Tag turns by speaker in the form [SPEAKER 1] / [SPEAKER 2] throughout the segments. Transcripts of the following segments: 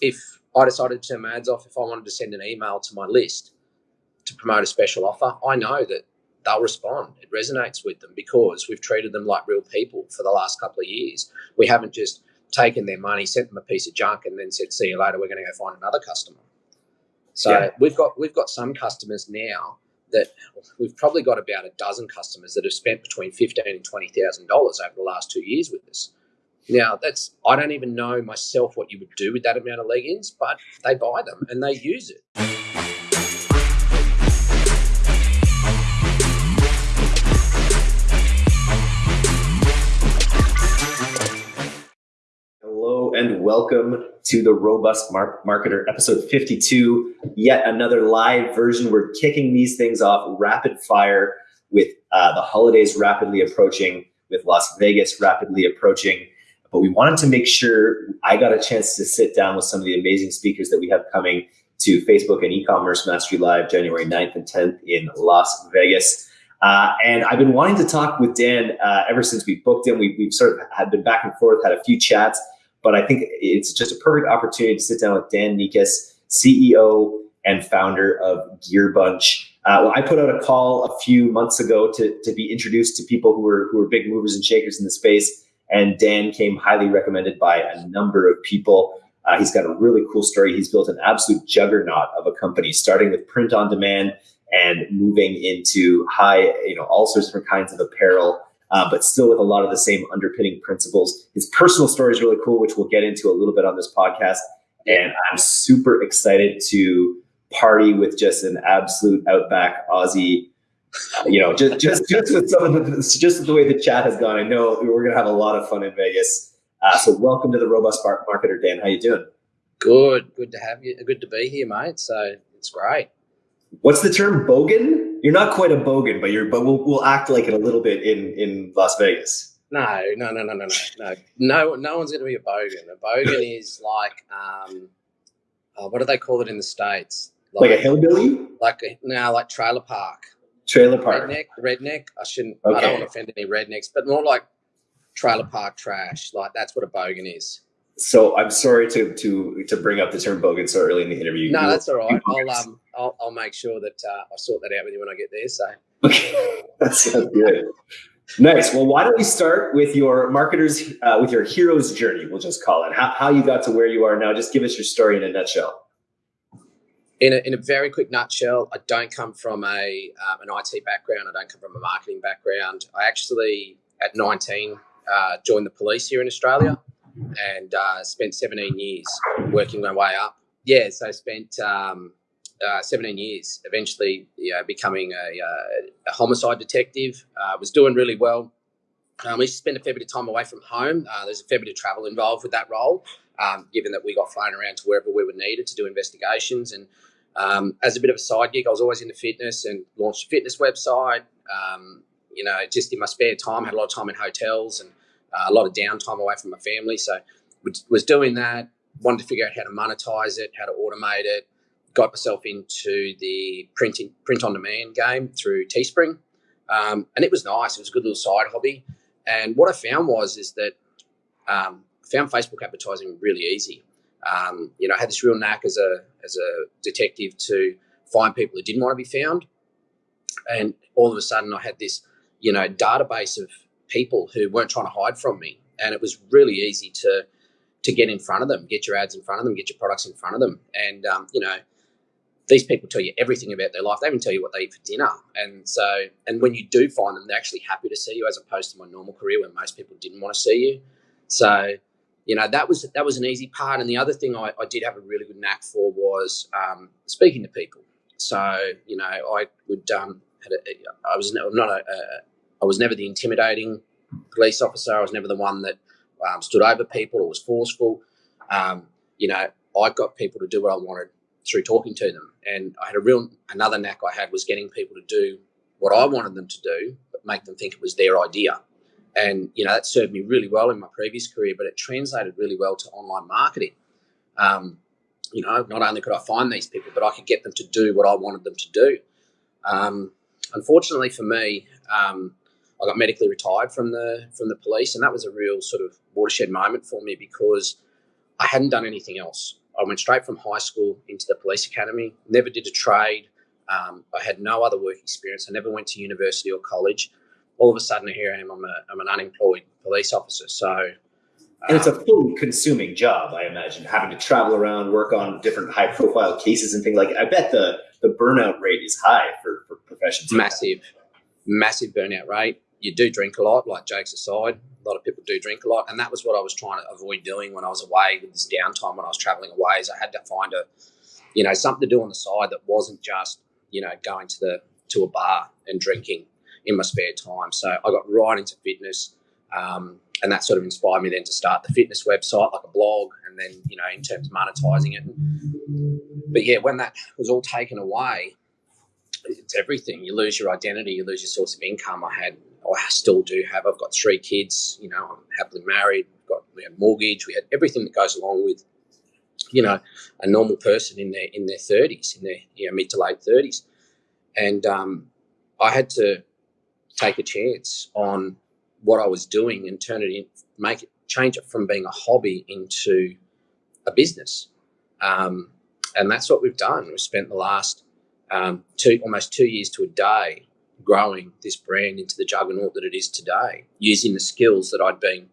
[SPEAKER 1] if I decided to turn my ads off, if I wanted to send an email to my list to promote a special offer, I know that they'll respond. It resonates with them because we've treated them like real people for the last couple of years. We haven't just taken their money, sent them a piece of junk, and then said, "See you later. We're going to go find another customer." So yeah. we've got we've got some customers now that we've probably got about a dozen customers that have spent between fifteen and twenty thousand dollars over the last two years with us. Now that's I don't even know myself what you would do with that amount of leggings, but they buy them and they use it.
[SPEAKER 2] Hello and welcome to the Robust Mar- Marketer, episode 52. Yet another live version. We're kicking these things off rapid fire with uh, the holidays rapidly approaching, with Las Vegas rapidly approaching. But we wanted to make sure I got a chance to sit down with some of the amazing speakers that we have coming to Facebook and e-commerce mastery live January 9th and 10th in Las Vegas. Uh, and I've been wanting to talk with Dan uh, ever since we booked him. We, have sort of had been back and forth, had a few chats. But I think it's just a perfect opportunity to sit down with Dan Nikas, CEO and founder of Gearbunch. Uh, well, I put out a call a few months ago to, to be introduced to people who were who were big movers and shakers in the space, and Dan came highly recommended by a number of people. Uh, he's got a really cool story. He's built an absolute juggernaut of a company, starting with print on demand and moving into high, you know, all sorts of different kinds of apparel uh, but still with a lot of the same underpinning principles. His personal story is really cool, which we'll get into a little bit on this podcast. And I'm super excited to party with just an absolute outback Aussie. You know, just just just with some of the just the way the chat has gone. I know we're gonna have a lot of fun in Vegas. Uh, so welcome to the Robust Marketer, Dan. How you doing?
[SPEAKER 1] Good, good to have you. Good to be here, mate. So it's great.
[SPEAKER 2] What's the term bogan? You're not quite a bogan, but you're but we'll we'll act like it a little bit in in Las Vegas.
[SPEAKER 1] No, no, no, no, no, no, no. No, one's going to be a bogan. A bogan is like, um, oh, what do they call it in the states?
[SPEAKER 2] Like, like a hillbilly?
[SPEAKER 1] Like a, no, like trailer park.
[SPEAKER 2] Trailer park.
[SPEAKER 1] Redneck. Redneck. I shouldn't. Okay. I don't want to offend any rednecks, but more like trailer park trash. Like that's what a bogan is.
[SPEAKER 2] So I'm sorry to to to bring up the term bogan so early in the interview.
[SPEAKER 1] No, that's all right. I'll um I'll, I'll make sure that uh, I'll sort that out with you when I get there. So
[SPEAKER 2] okay, that sounds good. Nice. Well, why don't we start with your marketers uh, with your hero's journey? We'll just call it how how you got to where you are now. Just give us your story in a nutshell.
[SPEAKER 1] In a, in a very quick nutshell, I don't come from a um, an IT background. I don't come from a marketing background. I actually, at 19, uh, joined the police here in Australia and uh, spent 17 years working my way up. Yeah, so I spent um, uh, 17 years, eventually you know, becoming a, uh, a, homicide detective. Uh, was doing really well. Um, we spent a fair bit of time away from home. Uh, there's a fair bit of travel involved with that role, um, given that we got flown around to wherever we were needed to do investigations. And um, as a bit of a side gig, I was always into fitness and launched a fitness website. Um, you know, just in my spare time, had a lot of time in hotels and uh, a lot of downtime away from my family. So was doing that, wanted to figure out how to monetize it, how to automate it. Got myself into the printing print on demand game through Teespring, um, and it was nice. It was a good little side hobby. And what I found was is that um, found Facebook advertising really easy. Um, you know, I had this real knack as a as a detective to find people who didn't want to be found, and all of a sudden I had this you know database of people who weren't trying to hide from me. And it was really easy to to get in front of them, get your ads in front of them, get your products in front of them. And um, you know, these people tell you everything about their life. They even tell you what they eat for dinner. And so, and when you do find them, they're actually happy to see you, as opposed to my normal career where most people didn't want to see you. So, you know, that was that was an easy part. And the other thing I, I did have a really good knack for was um, speaking to people. So, you know, I would um, had a, I was not a, a I was never the intimidating police officer. I was never the one that um, stood over people or was forceful. Um, you know, I got people to do what I wanted through talking to them. And I had a real, another knack I had was getting people to do what I wanted them to do, but make them think it was their idea. And, you know, that served me really well in my previous career, but it translated really well to online marketing. Um, you know, not only could I find these people, but I could get them to do what I wanted them to do. Um, unfortunately for me, um, I got medically retired from the from the police, and that was a real sort of watershed moment for me because I hadn't done anything else. I went straight from high school into the police academy. Never did a trade. Um, I had no other work experience. I never went to university or college. All of a sudden, here I am. I'm, a, I'm an unemployed police officer. So
[SPEAKER 2] and it's a um, fully consuming job, I imagine, having to travel around, work on different high profile cases and things like I bet the, the burnout rate is high for, for professions.
[SPEAKER 1] Massive, massive burnout rate. You do drink a lot, like jokes aside. A lot of people do drink a lot. And that was what I was trying to avoid doing when I was away with this downtime when I was traveling away is I had to find a, you know, something to do on the side that wasn't just, you know, going to the to a bar and drinking in my spare time. So I got right into fitness. Um, and that sort of inspired me then to start the fitness website, like a blog, and then you know in terms of monetizing it. But yeah, when that was all taken away, it's everything. You lose your identity, you lose your source of income. I had, I still do have. I've got three kids. You know, I'm happily married. Got we had mortgage. We had everything that goes along with, you know, a normal person in their in their thirties, in their you know mid to late thirties, and um, I had to take a chance on what I was doing and turn it in, make it, change it from being a hobby into a business. Um, and that's what we've done. We've spent the last um, two, almost two years to a day growing this brand into the juggernaut that it is today, using the skills that I'd been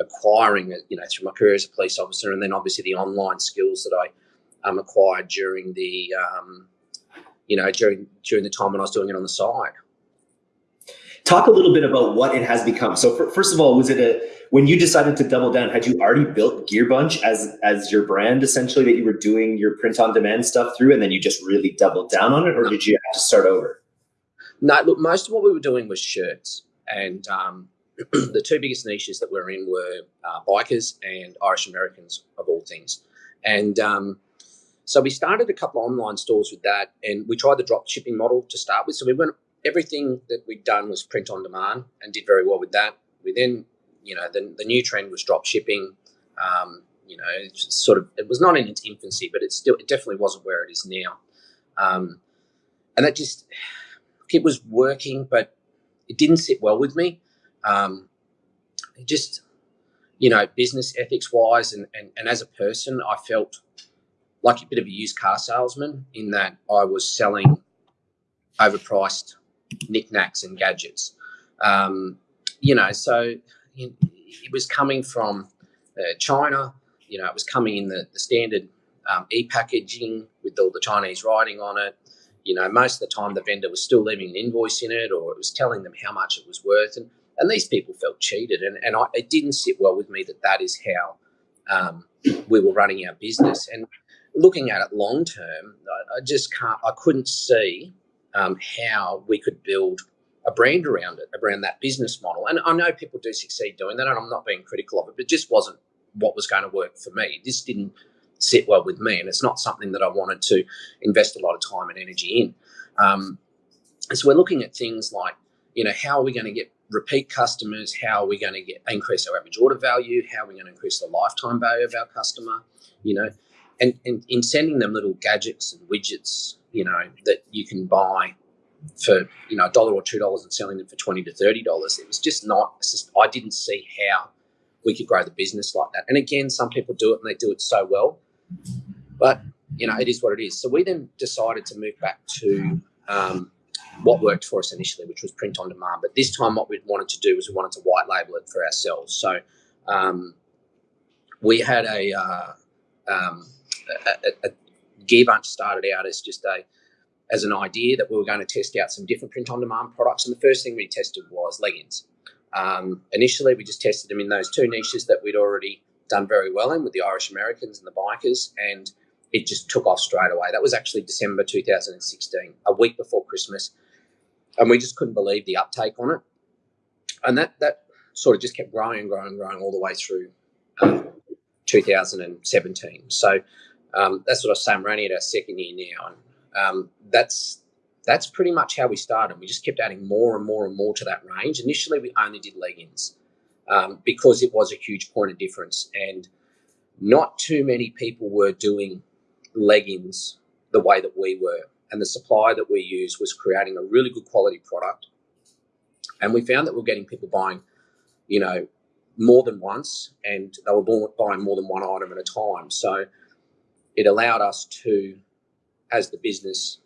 [SPEAKER 1] acquiring, you know, through my career as a police officer, and then obviously the online skills that I um, acquired during the, um, you know, during during the time when I was doing it on the side.
[SPEAKER 2] Talk a little bit about what it has become. So, for, first of all, was it a when you decided to double down? Had you already built Gearbunch as as your brand essentially that you were doing your print on demand stuff through, and then you just really doubled down on it, or did you have to start over?
[SPEAKER 1] No, look, most of what we were doing was shirts, and um, the two biggest niches that we we're in were uh, bikers and Irish Americans, of all things, and um, so we started a couple of online stores with that, and we tried the drop shipping model to start with. So we went everything that we'd done was print on demand and did very well with that. We then, you know, the, the new trend was drop shipping. Um, you know, sort of, it was not in its infancy, but it still, it definitely wasn't where it is now. Um, and that just, it was working, but it didn't sit well with me. Um, just, you know, business ethics wise and, and, and as a person, I felt like a bit of a used car salesman in that I was selling overpriced knickknacks and gadgets. Um, you know, so it was coming from uh, China. You know, it was coming in the, the standard um, e-packaging with all the Chinese writing on it. You know, most of the time the vendor was still leaving an invoice in it, or it was telling them how much it was worth, and and these people felt cheated, and and I, it didn't sit well with me that that is how um, we were running our business. And looking at it long term, I, I just can't, I couldn't see um, how we could build a brand around it, around that business model. And I know people do succeed doing that, and I'm not being critical of it, but it just wasn't what was going to work for me. This didn't sit well with me, and it's not something that I wanted to invest a lot of time and energy in. Um, so we're looking at things like, you know, how are we going to get repeat customers? How are we going to get increase our average order value? How are we going to increase the lifetime value of our customer? You know, and, and in sending them little gadgets and widgets you know, that you can buy for, you know, a dollar or two dollars and selling them for 20 to $30. It was just not, just, I didn't see how we could grow the business like that. And again, some people do it and they do it so well, but you know, it is what it is. So we then decided to move back to um, what worked for us initially, which was print on demand. But this time, what we wanted to do was we wanted to white label it for ourselves. So um, we had a, uh, um, a, Gearbunch started out as just a as an idea that we were going to test out some different print on demand products. And the first thing we tested was leggings. Um, initially, we just tested them in those two niches that we'd already done very well in with the Irish Americans and the bikers, and it just took off straight away. That was actually December 2016, a week before Christmas, and we just couldn't believe the uptake on it. And that that sort of just kept growing and growing and growing all the way through um, 2017. So um, that's what I was saying. We're only at our second year now, and um, that's that's pretty much how we started. We just kept adding more and more and more to that range. Initially, we only did leggings um, because it was a huge point of difference, and not too many people were doing leggings the way that we were. And the supply that we used was creating a really good quality product. And we found that we we're getting people buying, you know, more than once, and they were buying more than one item at a time. So it allowed us to, as the business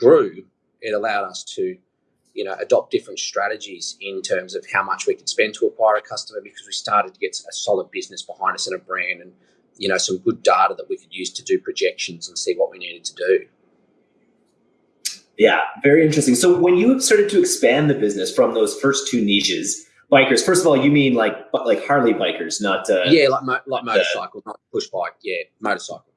[SPEAKER 1] grew, it allowed us to, you know, adopt different strategies in terms of how much we could spend to acquire a customer because we started to get a solid business behind us and a brand and, you know, some good data that we could use to do projections and see what we needed to do.
[SPEAKER 2] Yeah, very interesting. So when you started to expand the business from those first two niches, bikers. First of all, you mean like like Harley bikers, not uh,
[SPEAKER 1] yeah, like mo- like motorcycle, not push bike. Yeah, motorcycle.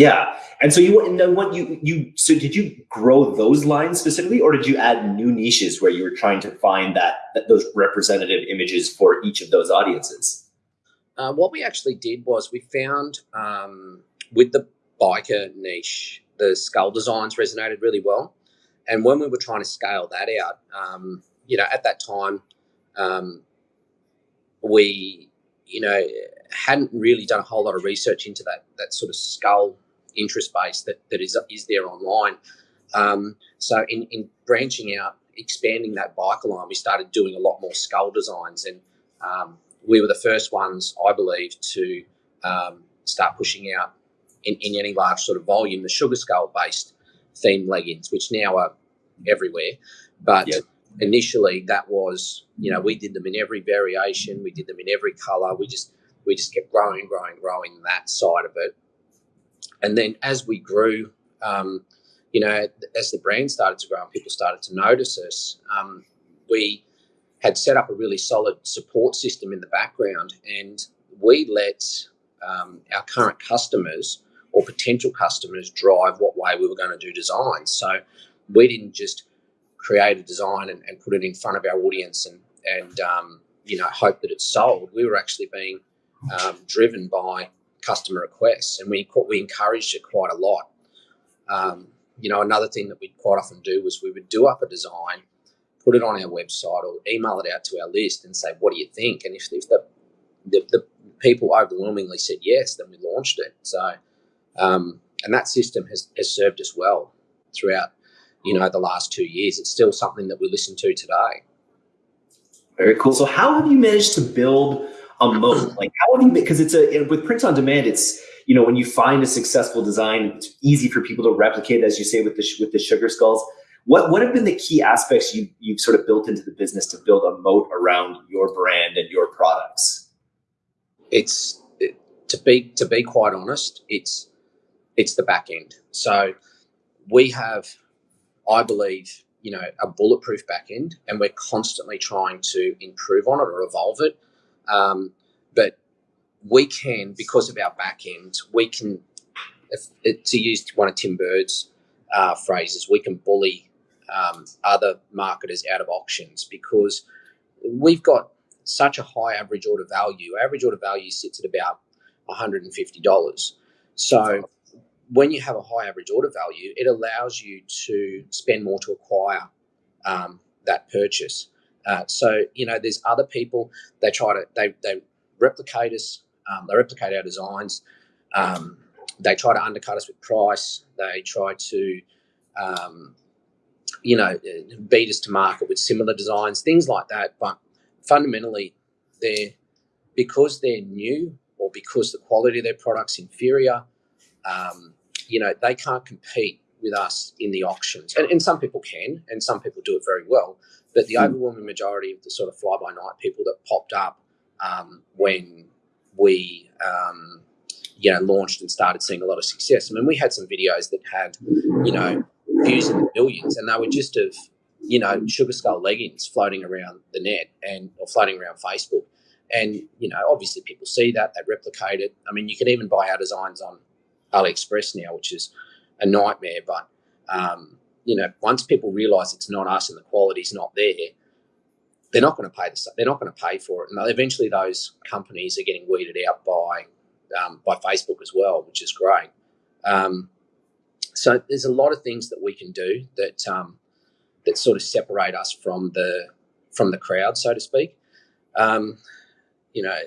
[SPEAKER 2] Yeah, and so you and then what you you so did you grow those lines specifically, or did you add new niches where you were trying to find that, that those representative images for each of those audiences?
[SPEAKER 1] Uh, what we actually did was we found um, with the biker niche the skull designs resonated really well. And when we were trying to scale that out, um, you know, at that time, um, we, you know, hadn't really done a whole lot of research into that that sort of skull interest base that, that is is there online. Um, so in, in branching out, expanding that bike line, we started doing a lot more skull designs, and um, we were the first ones, I believe, to um, start pushing out in, in any large sort of volume, the sugar skull based theme leggings, which now are everywhere. But yep. initially, that was you know we did them in every variation, we did them in every color. We just we just kept growing, growing, growing that side of it. And then as we grew, um, you know, as the brand started to grow and people started to notice us, um, we had set up a really solid support system in the background, and we let um, our current customers or potential customers drive what way we were going to do design. So we didn't just create a design and, and put it in front of our audience and and um, you know hope that it's sold. We were actually being um, driven by customer requests, and we we encouraged it quite a lot. Um, you know, another thing that we'd quite often do was we would do up a design, put it on our website, or email it out to our list and say, "What do you think?" And if, if the, the, the people overwhelmingly said yes, then we launched it. So um, and that system has, has served us well throughout, you know, the last two years. It's still something that we listen to today.
[SPEAKER 2] Very cool. So how have you managed to build a moat? Like how have you, because it's a, with print on demand, it's, you know, when you find a successful design, it's easy for people to replicate, as you say, with the, with the sugar skulls. What, what have been the key aspects you, you've sort of built into the business to build a moat around your brand and your products?
[SPEAKER 1] It's, it, to be, to be quite honest, it's, it's the back end. So we have, I believe, you know, a bulletproof back end, and we're constantly trying to improve on it or evolve it. Um, but we can, because of our back end, we can, if, to use one of Tim Burd's uh, phrases, we can bully um, other marketers out of auctions because we've got such a high average order value. Average order value sits at about $150. So when you have a high average order value, it allows you to spend more to acquire um, that purchase. Uh, so you know, there's other people they try to they they replicate us, um, they replicate our designs. Um, they try to undercut us with price. They try to, um, you know, beat us to market with similar designs, things like that. But fundamentally, they're because they're new or because the quality of their product's inferior. Um, you know, they can't compete with us in the auctions. And, and some people can, and some people do it very well. But the mm. overwhelming majority of the sort of fly by night people that popped up um, when we, um, you know, launched and started seeing a lot of success. I mean, we had some videos that had, you know, views in the millions, and they were just of, you know, sugar skull leggings floating around the net and or floating around Facebook. And you know, obviously, people see that they replicate it. I mean, you can even buy our designs on AliExpress now, which is a nightmare. But um, you know, once people realise it's not us and the quality's not there, they're not going to pay the they're not going to pay for it, and eventually those companies are getting weeded out by um, by Facebook as well, which is great. Um, so there's a lot of things that we can do that um, that sort of separate us from the from the crowd, so to speak. Um, you know,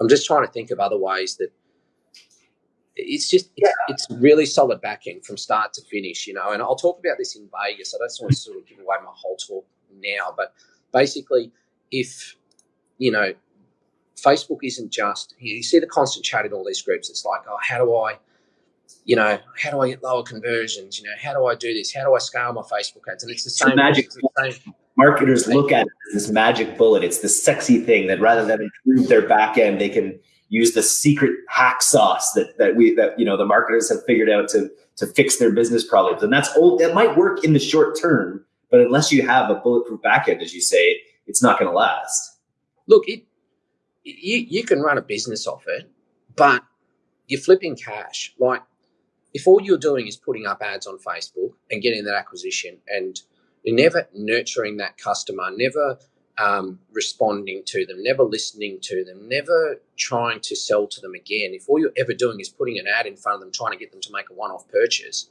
[SPEAKER 1] I'm just trying to think of other ways that it's just it's, it's really solid backing from start to finish, you know. And I'll talk about this in Vegas. I don't want to sort of give away my whole talk now, but basically, if you know, Facebook isn't just you see the constant chat in all these groups. It's like, oh, how do I, you know, how do I get lower conversions? You know, how do I do this? How do I scale my Facebook ads? And it's the same.
[SPEAKER 2] magic. It's the same. Marketers look at it as this magic bullet. It's the sexy thing that rather than improve their back end, they can use the secret hack sauce that that we that you know the marketers have figured out to to fix their business problems. And that's old. That might work in the short term, but unless you have a bulletproof back end, as you say, it's not going to last.
[SPEAKER 1] Look, it you you can run a business off it, but you're flipping cash. Like if all you're doing is putting up ads on Facebook and getting that acquisition and you're never nurturing that customer, never um, responding to them, never listening to them, never trying to sell to them again. If all you're ever doing is putting an ad in front of them, trying to get them to make a one-off purchase,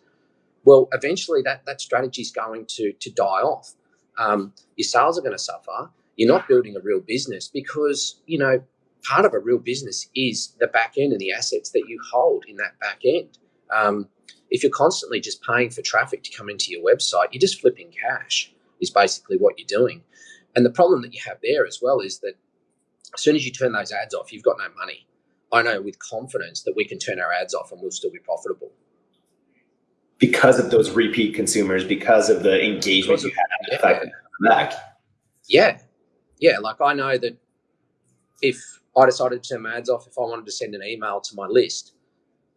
[SPEAKER 1] well, eventually that that strategy is going to to die off. Um, your sales are going to suffer. You're not building a real business because you know part of a real business is the back end and the assets that you hold in that back end. Um, if you're constantly just paying for traffic to come into your website, you're just flipping cash. Is basically what you're doing. And the problem that you have there as well is that as soon as you turn those ads off, you've got no money. I know with confidence that we can turn our ads off and we'll still be profitable.
[SPEAKER 2] Because of those repeat consumers, because of the engagement you have, yeah. back.
[SPEAKER 1] Yeah. Yeah. Like I know that if I decided to turn my ads off, if I wanted to send an email to my list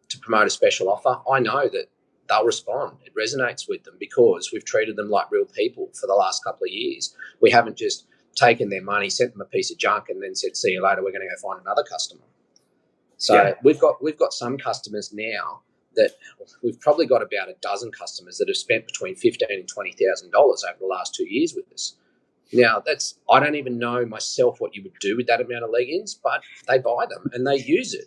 [SPEAKER 1] to promote a special offer, I know that they'll respond. It resonates with them because we've treated them like real people for the last couple of years. We haven't just taken their money, sent them a piece of junk, and then said, "See you later. We're going to go find another customer." So yeah. we've got we've got some customers now that we've probably got about a dozen customers that have spent between fifteen and twenty thousand dollars over the last two years with us. Now that's I don't even know myself what you would do with that amount of leggings, but they buy them and they use it.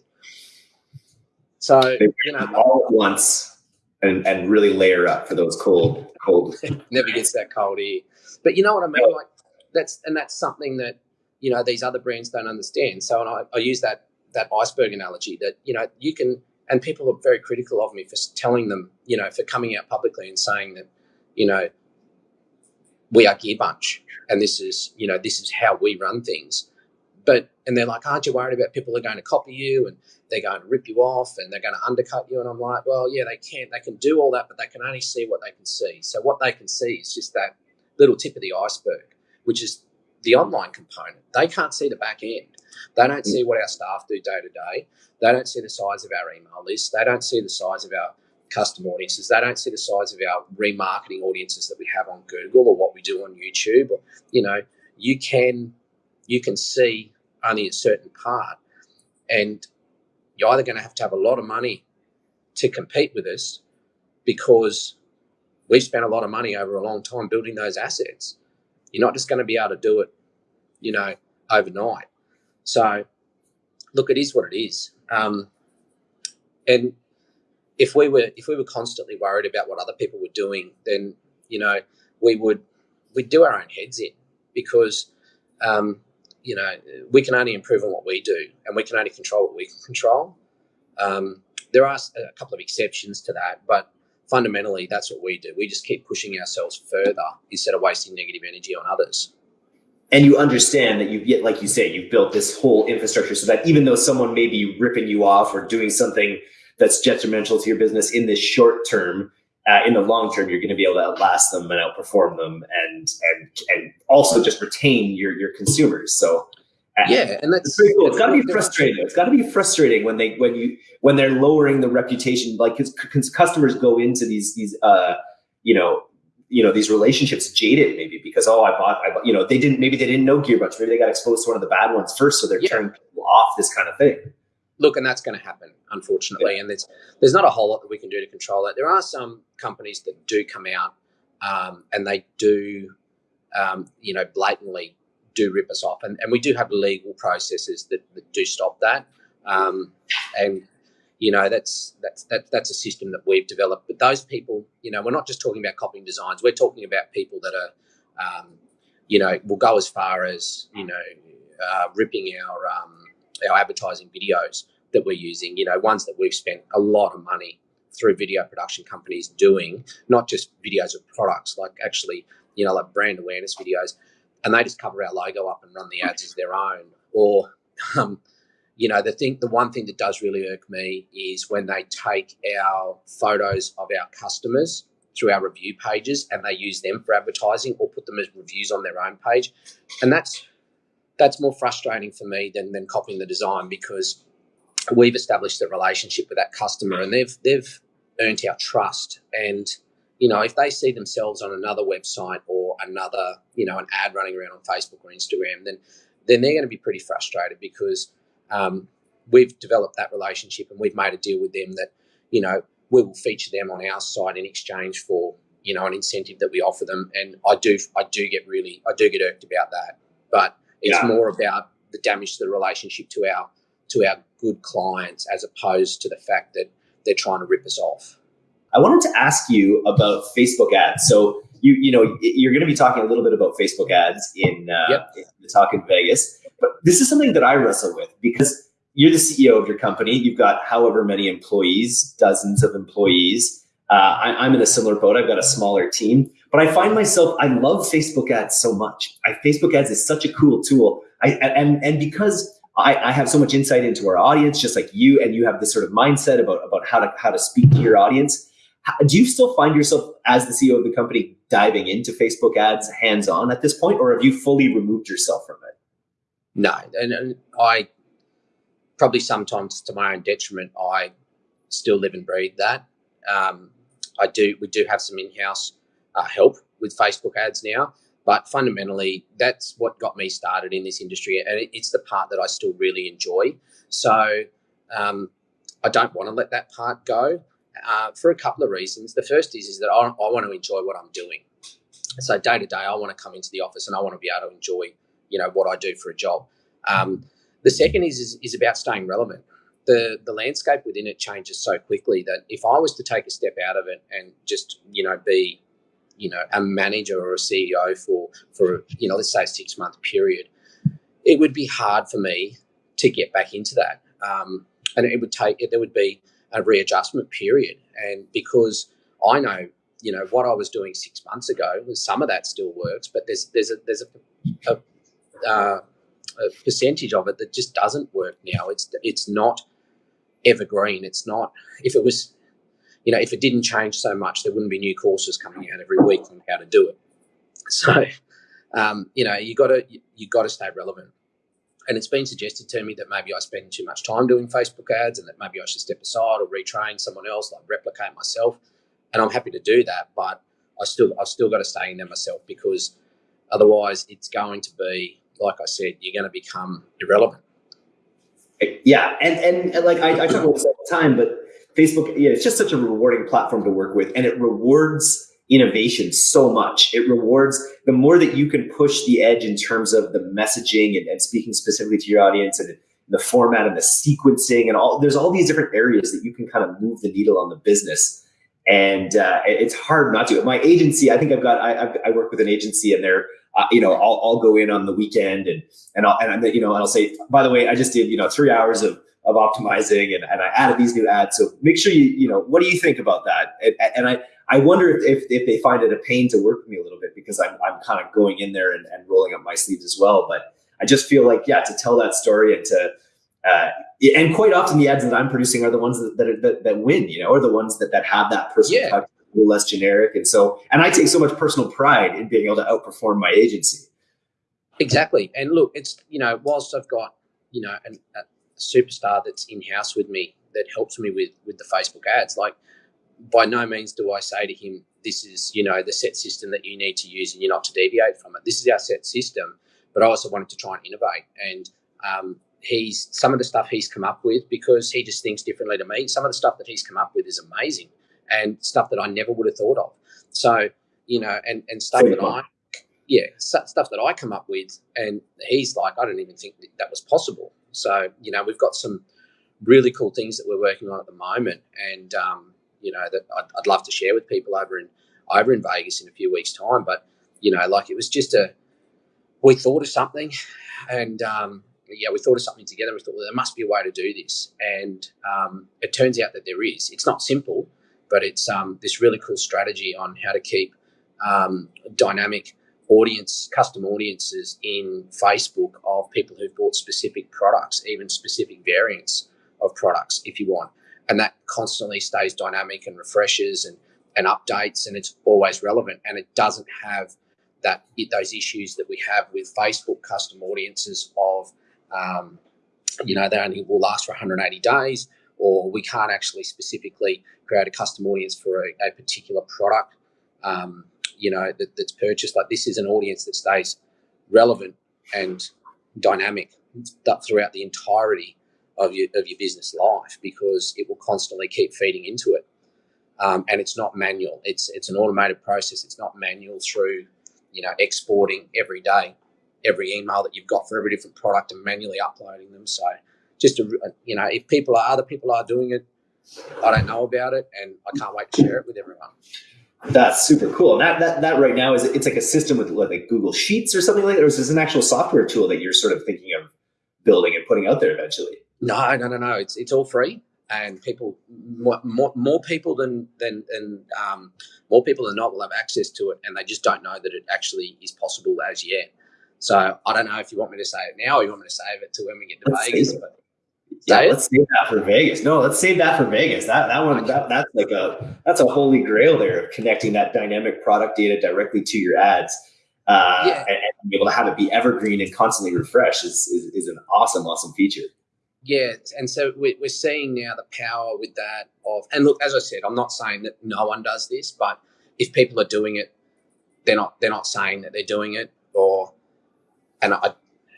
[SPEAKER 1] So you know,
[SPEAKER 2] all at once and, and really layer up for those cold cold.
[SPEAKER 1] Never gets that cold here. But you know what I mean? Like that's and that's something that you know these other brands don't understand. So and I, I use that that iceberg analogy that you know you can and people are very critical of me for telling them you know for coming out publicly and saying that you know we are Gearbunch and this is you know this is how we run things but and they're like, aren't you worried about people are going to copy you and they're going to rip you off and they're going to undercut you? And I'm like, well, yeah, they can. They can do all that, but they can only see what they can see. So what they can see is just that little tip of the iceberg, which is the online component. They can't see the back end. They don't mm. see what our staff do day to day. They don't see the size of our email list. They don't see the size of our custom audiences. They don't see the size of our remarketing audiences that we have on Google or what we do on YouTube. Or, you know, you can you can see only a certain part. And you're either going to have to have a lot of money to compete with us because we've spent a lot of money over a long time building those assets. You're not just going to be able to do it, you know, overnight. So, look, it is what it is. Um, and if we were if we were constantly worried about what other people were doing, then you know we would we'd do our own heads in because um, you know, we can only improve on what we do and we can only control what we can control. Um, there are a couple of exceptions to that, but fundamentally, that's what we do. We just keep pushing ourselves further instead of wasting negative energy on others.
[SPEAKER 2] And you understand that you've, like you say, you've built this whole infrastructure so that even though someone may be ripping you off or doing something that's detrimental to your business in the short term, uh, in the long term, you're going to be able to outlast them and outperform them, and and and also just retain your your consumers. So
[SPEAKER 1] uh, yeah, and that's
[SPEAKER 2] pretty cool. It's got to be frustrating. It's got to be frustrating when they when you when they're lowering the reputation. Like because customers go into these these uh you know you know these relationships jaded maybe because oh I bought I bought, you know they didn't maybe they didn't know Gearbunch maybe they got exposed to one of the bad ones first so they're yeah. turning people off this kind of thing
[SPEAKER 1] look, and that's going to happen, unfortunately. Yeah. And there's there's not a whole lot that we can do to control that. There are some companies that do come out um, and they do, um, you know, blatantly do rip us off, and, and we do have legal processes that, that do stop that. Um, and you know, that's that's that, that's a system that we've developed. But those people, you know, we're not just talking about copying designs. We're talking about people that are, um, you know, will go as far as you know, uh, ripping our um, our advertising videos that we're using, you know, ones that we've spent a lot of money through video production companies doing, not just videos of products, like actually, you know, like brand awareness videos. And they just cover our logo up and run the ads as their own. Or, um, you know, the thing, the one thing that does really irk me is when they take our photos of our customers through our review pages and they use them for advertising or put them as reviews on their own page, and that's that's more frustrating for me than than copying the design because we've established a relationship with that customer and they've they've earned our trust. And you know if they see themselves on another website or another you know an ad running around on facebook or instagram then then they're going to be pretty frustrated because um, we've developed that relationship and we've made a deal with them that you know we will feature them on our site in exchange for you know an incentive that we offer them. And i do i do get really i do get irked about that. But it's yeah. more about the damage to the relationship to our to our good clients as opposed to the fact that they're trying to rip us off.
[SPEAKER 2] I wanted to ask you about Facebook ads. So you you know you're going to be talking a little bit about Facebook ads in, uh, yep. in the talk in Vegas, but this is something that I wrestle with because you're the CEO of your company. You've got however many employees, dozens of employees. Uh, I, am in a similar boat. I've got a smaller team, but I find myself I love Facebook ads so much. I, Facebook ads is such a cool tool. I, and and because I, I, have so much insight into our audience, just like you, and you have this sort of mindset about, about how to how to speak to your audience. Do you still find yourself as the CEO of the company diving into Facebook ads hands on at this point, or have you fully removed yourself from it?
[SPEAKER 1] No, and, and I probably sometimes to my own detriment, I still live and breathe that. Um, I do. We do have some in-house uh, help with Facebook ads now. But fundamentally, that's what got me started in this industry, and it's the part that I still really enjoy. So um, I don't want to let that part go uh, for a couple of reasons. The first is is that I, I want to enjoy what I'm doing. So day to day, I want to come into the office and I want to be able to enjoy, you know, what I do for a job. Um, the second is, is is about staying relevant. The the landscape within it changes so quickly that if I was to take a step out of it and just you know be you know a manager or a CEO for for you know let's say a six month period, it would be hard for me to get back into that, um, and it would take there would be a readjustment period, and because I know you know what I was doing six months ago, some of that still works, but there's there's a there's a, a, uh, a percentage of it that just doesn't work now. It's it's not evergreen. It's not if it was you know, if it didn't change so much, there wouldn't be new courses coming out every week on how to do it. So, um, you know, you got to you got to stay relevant. And it's been suggested to me that maybe I spend too much time doing Facebook ads, and that maybe I should step aside or retrain someone else, like replicate myself. And I'm happy to do that, but I still I've still got to stay in there myself because otherwise, it's going to be like I said, you're going to become irrelevant.
[SPEAKER 2] Yeah, and and, and like I, I talk about this all the time, but Facebook, yeah, it's just such a rewarding platform to work with, and it rewards innovation so much. It rewards the more that you can push the edge in terms of the messaging and, and speaking specifically to your audience and the format and the sequencing and all. There's all these different areas that you can kind of move the needle on the business, and uh, it's hard not to. My agency, I think I've got. I, I work with an agency, and they're uh, you know, I'll, I'll go in on the weekend and and I'll and you know, and I'll say, by the way, I just did you know three hours of of optimizing and, and I added these new ads. So make sure you, you know, what do you think about that? And, and I, I wonder if, if, if, they find it a pain to work with me a little bit because I'm, I'm kind of going in there and, and rolling up my sleeves as well. But I just feel like, yeah, to tell that story and to, uh, and quite often the ads that I'm producing are the ones that, that, that, that win, you know, or the ones that, that have that personal yeah. touch, less generic. And so, and I take so much personal pride in being able to outperform my agency.
[SPEAKER 1] Exactly. And look, it's, you know, whilst I've got, you know, an, a, superstar that's in house with me that helps me with with the Facebook ads. Like, by no means do I say to him, "This is you know the set system that you need to use, and you're not to deviate from it." This is our set system. But I also wanted to try and innovate, and um, he's some of the stuff he's come up with because he just thinks differently to me. Some of the stuff that he's come up with is amazing, and stuff that I never would have thought of. So you know, and and stuff that I yeah, stuff that I come up with, and he's like, I don't even think that, that was possible. So, you know, we've got some really cool things that we're working on at the moment, and um, you know that I'd, I'd, love to share with people over in over in Vegas in a few weeks' time. But you know, like it was just a we thought of something, and um, yeah, we thought of something together. We thought well, there must be a way to do this, and um, it turns out that there is. It's not simple, but it's um, this really cool strategy on how to keep um, dynamic audience, custom audiences in Facebook of people who've bought specific products, even specific variants of products, if you want. And that constantly stays dynamic and refreshes and, and updates, and it's always relevant. And it doesn't have that those issues that we have with Facebook custom audiences of, um, you know, they only will last for 180 days, or we can't actually specifically create a custom audience for a, a particular product. Um, you know that, that's purchased. Like this is an audience that stays relevant and dynamic throughout the entirety of your of your business life because it will constantly keep feeding into it. Um, and it's not manual. It's it's an automated process. It's not manual through you know exporting every day every email that you've got for every different product and manually uploading them. So just a, you know if people are other people are doing it i don't know about it and i can't wait to share it with everyone
[SPEAKER 2] that's super cool. And that, that, that right now is it's like a system with like Google Sheets or something like that, or is this an actual software tool that you're sort of thinking of building and putting out there eventually?
[SPEAKER 1] No, no, no, no. It's it's all free, and people more more, more people than than than um, more people than not will have access to it, and they just don't know that it actually is possible as yet. So I don't know if you want me to say it now, or you want me to save it to when we get to Las Vegas. But
[SPEAKER 2] yeah, let's save that for Vegas. No, let's save that for Vegas. That that one that, that's like a that's a holy grail there of connecting that dynamic product data directly to your ads. Uh, yeah. and, and be able to have it be evergreen and constantly refresh is, is, is an awesome, awesome feature.
[SPEAKER 1] Yeah, and so we're, we're seeing now the power with that of, and look, as I said, I'm not saying that no one does this, but if people are doing it, they're not they're not saying that they're doing it, or and I,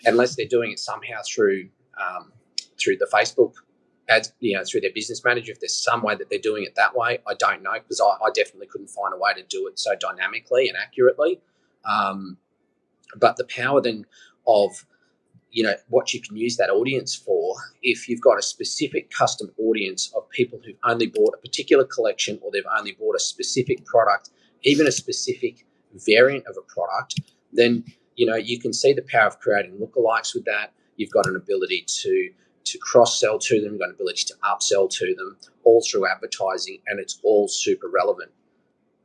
[SPEAKER 1] unless they're doing it somehow through um, through the Facebook ads, you know, through their business manager. If there's some way that they're doing it that way, I don't know because I, I definitely couldn't find a way to do it so dynamically and accurately. Um, but the power then of you know what you can use that audience for if you've got a specific custom audience of people who've only bought a particular collection or they've only bought a specific product even a specific variant of a product then you know you can see the power of creating lookalikes with that you've got an ability to to cross sell to them, you've got an ability to upsell to them, all through advertising, and it's all super relevant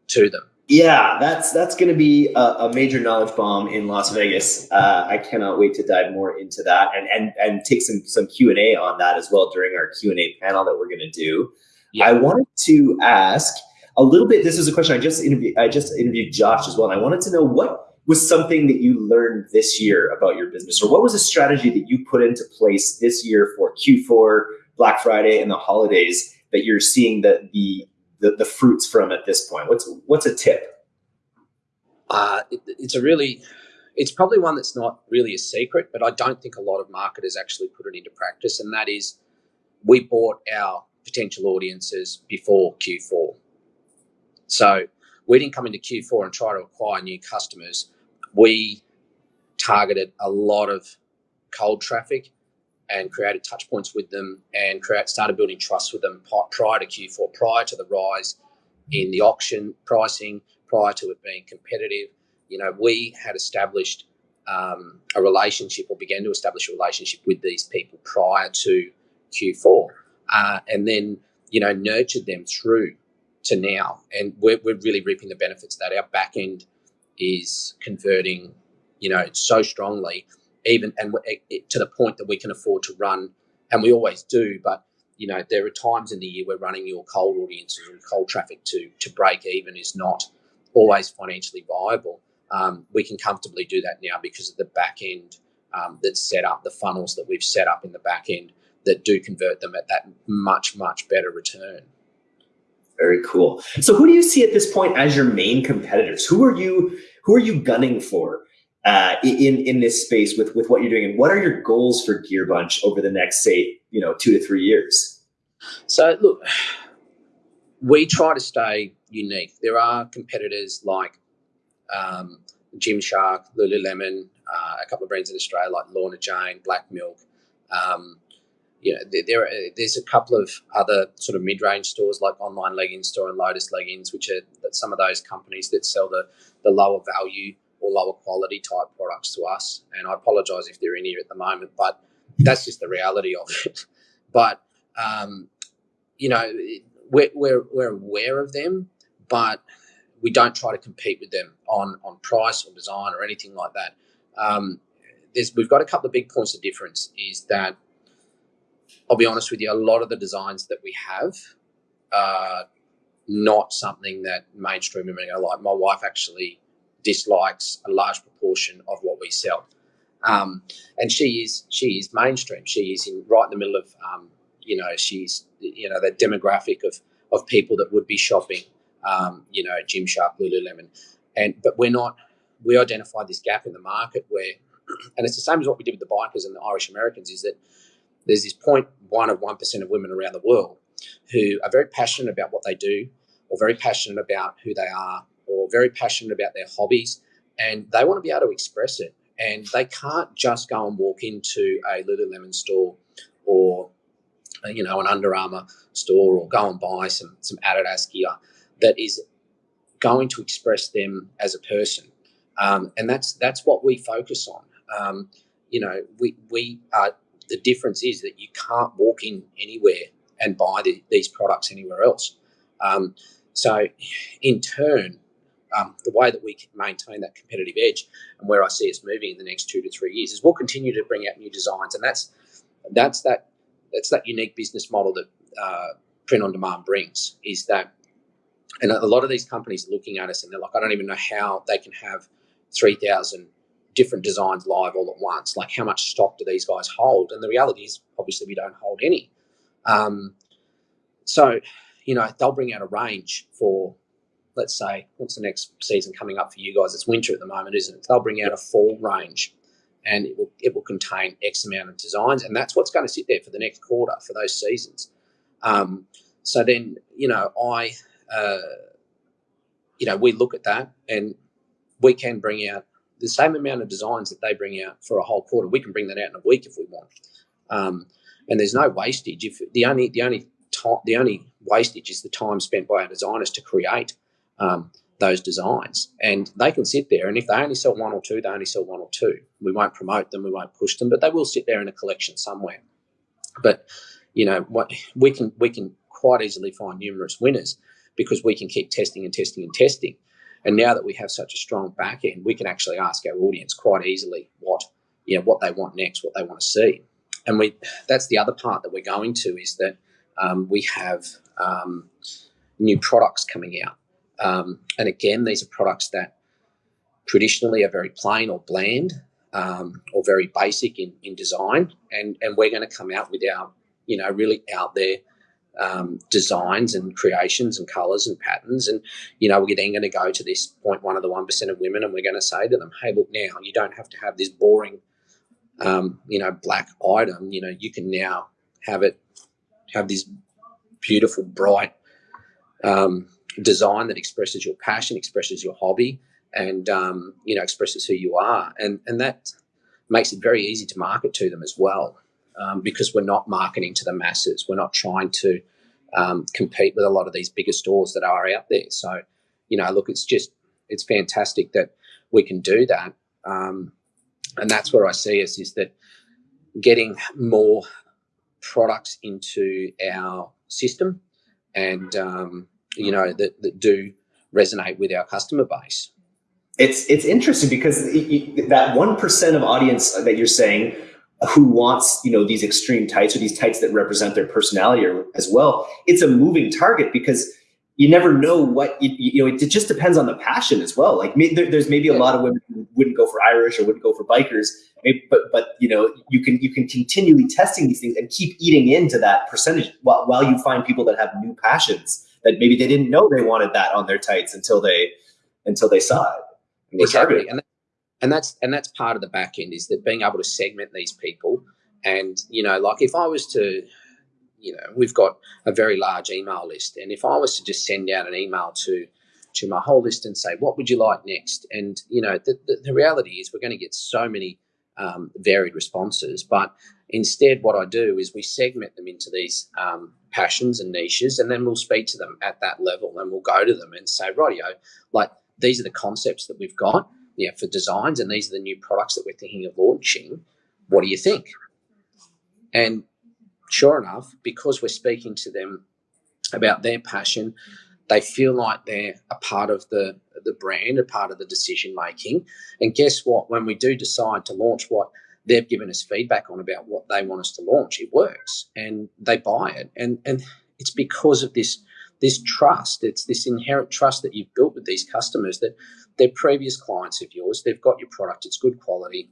[SPEAKER 1] to them.
[SPEAKER 2] Yeah, that's that's going to be a, a, major knowledge bomb in Las Vegas. Uh, I cannot wait to dive more into that and and and take some some Q and A on that as well during our Q and A panel that we're going to do. Yeah. I wanted to ask a little bit. This is a question I just interviewed. I just interviewed Josh as well, and I wanted to know what was something that you learned this year about your business, or what was a strategy that you put into place this year for Q4, Black Friday, and the holidays that you're seeing the the the, the fruits from at this point? What's what's a tip?
[SPEAKER 1] Uh, it, it's a really, it's probably one that's not really a secret, but I don't think a lot of marketers actually put it into practice, and that is, we bought our potential audiences before Q4. So we didn't come into Q4 and try to acquire new customers we targeted a lot of cold traffic and created touch points with them and create, started building trust with them prior to Q4, prior to the rise in the auction pricing, prior to it being competitive. You know, we had established um, a relationship or began to establish a relationship with these people prior to Q4 uh, and then, you know, nurtured them through to now. And we're, we're really reaping the benefits of that. Our back end is converting, you know, so strongly, even and to the point that we can afford to run, and we always do. But you know, there are times in the year where running your cold audiences and cold traffic to to break even is not always financially viable. Um, we can comfortably do that now because of the back end um, that's set up, the funnels that we've set up in the back end that do convert them at that much much better return.
[SPEAKER 2] Very cool. So who do you see at this point as your main competitors? Who are you who are you gunning for uh, in in this space with with what you're doing, and what are your goals for Gearbunch over the next say you know two to three years?
[SPEAKER 1] So look, we try to stay unique. There are competitors like um, Gymshark, Lululemon, uh, a couple of brands in Australia like Lorna Jane, Black Milk. Um, you know, there, there are, there's a couple of other sort of mid-range stores like Online Leggings Store and Lotus Leggings, which are some of those companies that sell the, the lower value or lower quality type products to us. And I apologise if they're in here at the moment, but that's just the reality of it. But um, you know, we're, we're, we're aware of them, but we don't try to compete with them on on price or design or anything like that. Um, there's we've got a couple of big points of difference. Is that I'll be honest with you, a lot of the designs that we have are not something that mainstream women are like. My wife actually dislikes a large proportion of what we sell. Um, and she is she is mainstream. She is in right in the middle of um, you know she's you know that demographic of of people that would be shopping um, you know Gymshark, Lululemon, and but we're not. We identified this gap in the market where, and it's the same as what we did with the bikers and the Irish Americans, is that there's this point one of one percent of women around the world who are very passionate about what they do, or very passionate about who they are, or very passionate about their hobbies, and they want to be able to express it and they can't just go and walk into a Lululemon store or you know an Under Armour store or go and buy some some Adidas gear that is going to express them as a person, um, and that's that's what we focus on. Um, you know, we we are the difference is that you can't walk in anywhere and buy the, these products anywhere else. Um, so, in turn, um, the way that we can maintain that competitive edge and where I see us moving in the next two to three years is we'll continue to bring out new designs, and that's that's that that's that unique business model that uh, print on demand brings. Is that, and a lot of these companies are looking at us and they're like, I don't even know how they can have three thousand different designs live all at once. Like, how much stock do these guys hold? And the reality is, obviously, we don't hold any. Um, so, you know, they'll bring out a range for let's say, what's the next season coming up for you guys? It's winter at the moment, isn't it? They'll bring out a fall range and it will, it will contain X amount of designs. And that's what's going to sit there for the next quarter for those seasons. Um, so then, you know, I, uh, you know, we look at that and we can bring out the same amount of designs that they bring out for a whole quarter. We can bring that out in a week if we want. Um, and there's no wastage. If the only the only time, the only wastage is the time spent by our designers to create um, those designs. And they can sit there, and if they only sell one or two, they only sell one or two. We won't promote them, we won't push them, but they will sit there in a collection somewhere. But you know what we can we can quite easily find numerous winners because we can keep testing and testing and testing. And now that we have such a strong back end, we can actually ask our audience quite easily what you know what they want next, what they want to see. And we that's the other part that we're going to is that um, we have um, new products coming out. Um, and again, these are products that traditionally are very plain or bland um, or very basic in, in design. And, and we're going to come out with our, you know, really out there um, designs and creations and colors and patterns. And, you know, we're then going to go to this point one of the 1% of women and we're going to say to them, hey, look, now you don't have to have this boring, um, you know, black item. You know, you can now have it, have this beautiful, bright, um, design that expresses your passion, expresses your hobby, and um, you know expresses who you are, and and that makes it very easy to market to them as well, um, because we're not marketing to the masses. We're not trying to um, compete with a lot of these bigger stores that are out there. So, you know, look, it's just it's fantastic that we can do that, um, and that's where I see us is that getting more products into our system and um, you know that, that do resonate with our customer base
[SPEAKER 2] it's it's interesting because that one percent of audience that you're saying who wants you know these extreme tights or these tights that represent their personality or, as well it's a moving target because you never know what you, you know it just depends on the passion as well. Like there, there's maybe a lot of women who wouldn't go for irish or wouldn't go for bikers maybe, but but you know you can you can continually testing these things and keep eating into that percentage while, while you find people that have new passions that maybe they didn't know they wanted that on their tights until they until they saw it.
[SPEAKER 1] And exactly, and, and that's and that's part of the back end is that being able to segment these people, and you know, like if I was to, you know, we've got a very large email list, and if I was to just send out an email to to my whole list and say, what would you like next? And you know, the, the, the reality is we're going to get so many um, varied responses. But instead, what I do is we segment them into these um, passions and niches, and then we'll speak to them at that level, and we'll go to them and say, "Rightio, like these are the concepts that we've got, yeah, for designs, and these are the new products that we're thinking of launching. What do you think?" And sure enough, because we're speaking to them about their passion, They feel like they're a part of the the brand, a part of the decision making. And guess what? When we do decide to launch what they've given us feedback on about what they want us to launch, it works, and they buy it. And and it's because of this this trust. It's this inherent trust that you've built with these customers that they're previous clients of yours. They've got your product. It's good quality.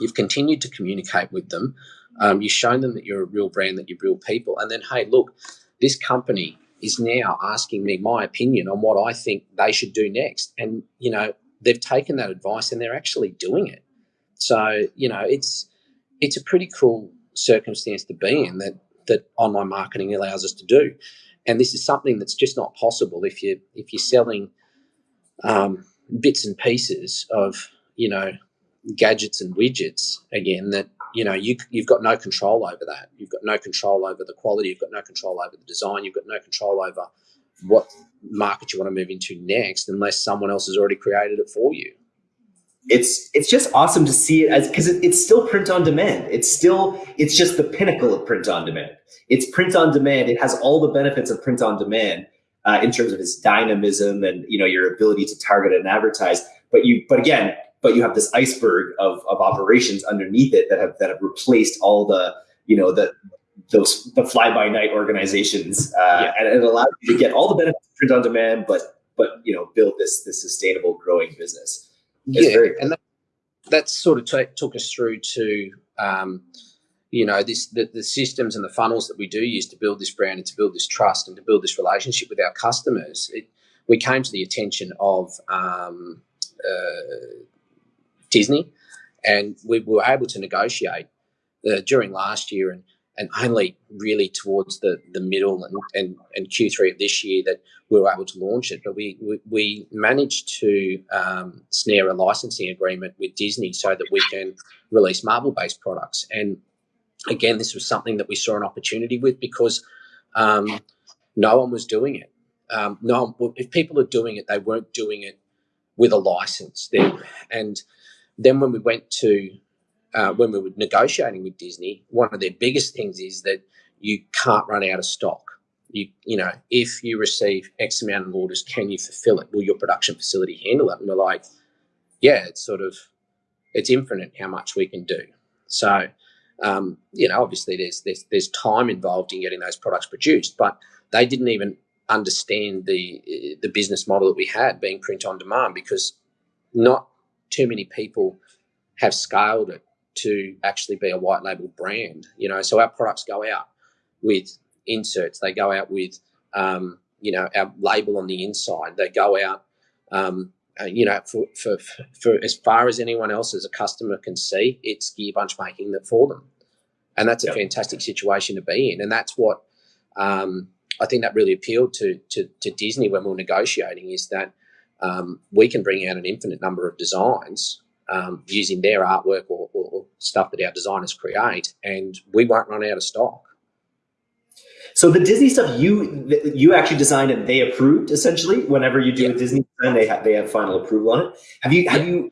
[SPEAKER 1] You've continued to communicate with them. Um, you've shown them that you're a real brand, that you're real people. And then, hey, look, this company is now asking me my opinion on what I think they should do next. And, you know, they've taken that advice and they're actually doing it. So, you know, it's it's a pretty cool circumstance to be in that that online marketing allows us to do. And this is something that's just not possible if you if you're selling um, bits and pieces of you know gadgets and widgets again that you know you, you've got no control over that. You've got no control over the quality. You've got no control over the design. You've got no control over what market you want to move into next unless someone else has already created it for you
[SPEAKER 2] it's it's just awesome to see it as because it, it's still print on demand. It's still it's just the pinnacle of print on demand. It's print on demand. It has all the benefits of print on demand uh, in terms of its dynamism and you know your ability to target and advertise. But you but again but you have this iceberg of, of operations underneath it that have that have replaced all the you know the those the fly by night organizations uh, yeah. and it allows you to get all the benefits of print on demand but but you know build this this sustainable growing business
[SPEAKER 1] yeah very- and that, that sort of t- took us through to um, you know this the, the systems and the funnels that we do use to build this brand and to build this trust and to build this relationship with our customers. It, we came to the attention of um, uh, Disney, and we were able to negotiate uh, during last year and and only really towards the, the middle and, and, and Q3 of this year that we were able to launch it. But we, we, we managed to um, snare a licensing agreement with Disney so that we can release Marvel based products. And again, this was something that we saw an opportunity with because um, no one was doing it. Um, no, if people are doing it, they weren't doing it with a license. There, and then when we went to uh, when we were negotiating with Disney, one of their biggest things is that you can't run out of stock. You you know, if you receive X amount of orders, can you fulfill it? Will your production facility handle it? And we're like, yeah, it's sort of it's infinite how much we can do. So, um, you know, obviously there's there's there's time involved in getting those products produced, but they didn't even understand the the business model that we had being print on demand because not too many people have scaled it to actually be a white label brand. You know, so our products go out with inserts. They go out with um, you know our label on the inside. They go out. Um, uh, you know, for, for, for as far as anyone else as a customer can see, it's Gearbunch making that for them, and that's a yep. fantastic situation to be in. And that's what um, I think that really appealed to, to, to Disney when we were negotiating is that um, we can bring out an infinite number of designs um, using their artwork or, or, or, stuff that our designers create, and we won't run out of stock.
[SPEAKER 2] So the Disney stuff you you actually designed and they approved essentially. Whenever you do yeah. a Disney design, they have they have final approval on it. Have you have you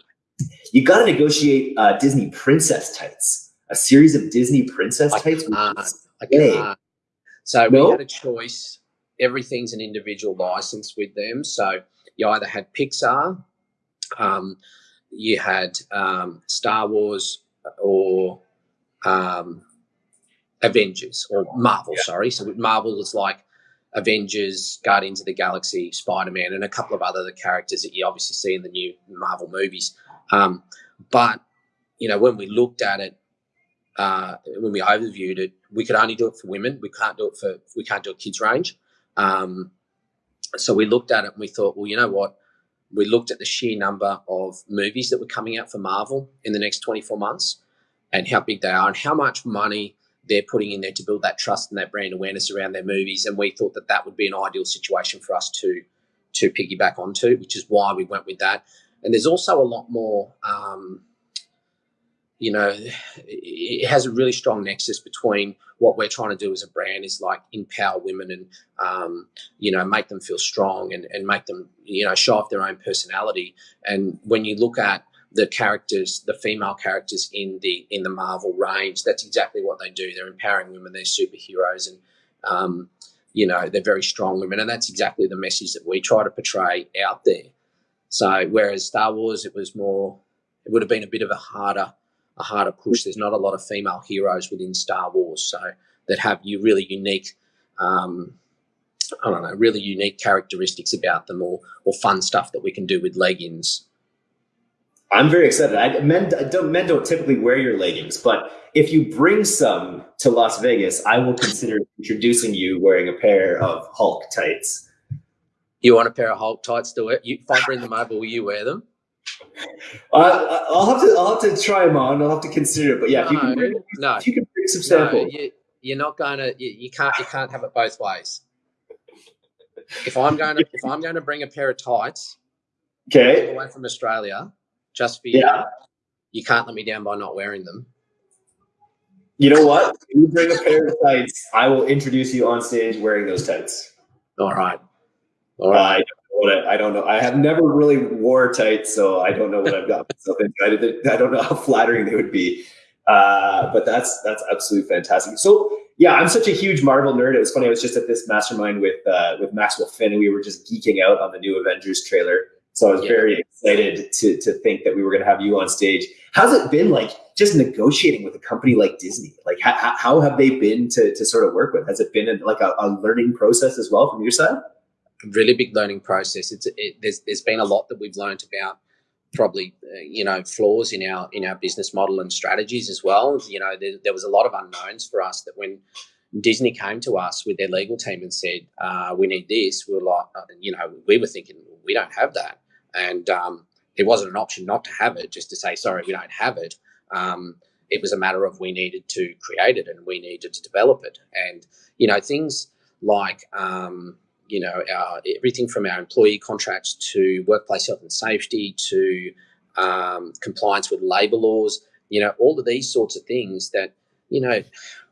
[SPEAKER 2] you got to negotiate uh, Disney princess tights, a series of Disney princess I tights?
[SPEAKER 1] I. So no? we had a choice. Everything's an individual license with them. So you either had Pixar, um, you had um, Star Wars, or um, Avengers or Marvel. Yeah. Sorry, so Marvel is like Avengers, Guardians of the Galaxy, Spider Man, and a couple of other characters that you obviously see in the new Marvel movies. Um, but you know, when we looked at it, uh, when we overviewed it, we could only do it for women. We can't do it for we can't do a kids range. Um, so we looked at it and we thought, well, you know what? We looked at the sheer number of movies that were coming out for Marvel in the next 24 months and how big they are and how much money they're putting in there to build that trust and that brand awareness around their movies. And we thought that that would be an ideal situation for us to to piggyback onto, which is why we went with that. And there's also a lot more um, you know, it has a really strong nexus between what we're trying to do as a brand is like empower women and, um, you know, make them feel strong and, and make them, you know, show off their own personality. And when you look at the characters, the female characters in the in the Marvel range, that's exactly what they do. They're empowering women. They're superheroes, and um, you know, they're very strong women, and that's exactly the message that we try to portray out there. So whereas Star Wars, it was more, it would have been a bit of a harder, a harder push. There's not a lot of female heroes within Star Wars, so that have you really unique, um, I don't know, really unique characteristics about them, or or fun stuff that we can do with leggings.
[SPEAKER 2] I'm very excited. I, men don't men don't typically wear your leggings, but if you bring some to Las Vegas, I will consider introducing you wearing a pair of Hulk tights.
[SPEAKER 1] You want a pair of Hulk tights to wear? You, if I bring them over, will you wear them?
[SPEAKER 2] Uh, I'll have to. I'll have to try them on. I'll have to consider it. But yeah, no, if you can bring, no, if you can bring some samples.
[SPEAKER 1] No, you, are not going to. You, you, can't. You can't have it both ways. If I'm going to, if I'm going to bring a pair of tights,
[SPEAKER 2] okay,
[SPEAKER 1] away from Australia, just for you, yeah. you can't let me down by not wearing them.
[SPEAKER 2] You know what? If you bring a pair of tights, I will introduce you on stage wearing those tights.
[SPEAKER 1] All right. All right.
[SPEAKER 2] Uh, I, I, don't know. I have never really wore tights, so I don't know what I've got myself into. I, I don't know how flattering they would be. Uh, but that's that's absolutely fantastic. So yeah, I'm such a huge Marvel nerd. It was funny. I was just at this mastermind with uh, with Maxwell Finn, and we were just geeking out on the new Avengers trailer. So I was yeah. very excited to to think that we were going to have you on stage. How's it been like just negotiating with a company like Disney? Like how, how have they been to, to sort of work with? Has it been like a, a learning process as well from your side?
[SPEAKER 1] Really big learning process. It's it, there's there's been a lot that we've learned about probably uh, you know flaws in our in our business model and strategies as well. You know there, there was a lot of unknowns for us that when Disney came to us with their legal team and said, uh, "We need this," we were like, uh, you know, we were thinking we don't have that, and um, it wasn't an option not to have it, just to say, sorry, we don't have it. Um, it was a matter of we needed to create it and we needed to develop it. And, you know, things like, um, you know, our, everything from our employee contracts to workplace health and safety to um, compliance with labor laws, you know, all of these sorts of things that, you know,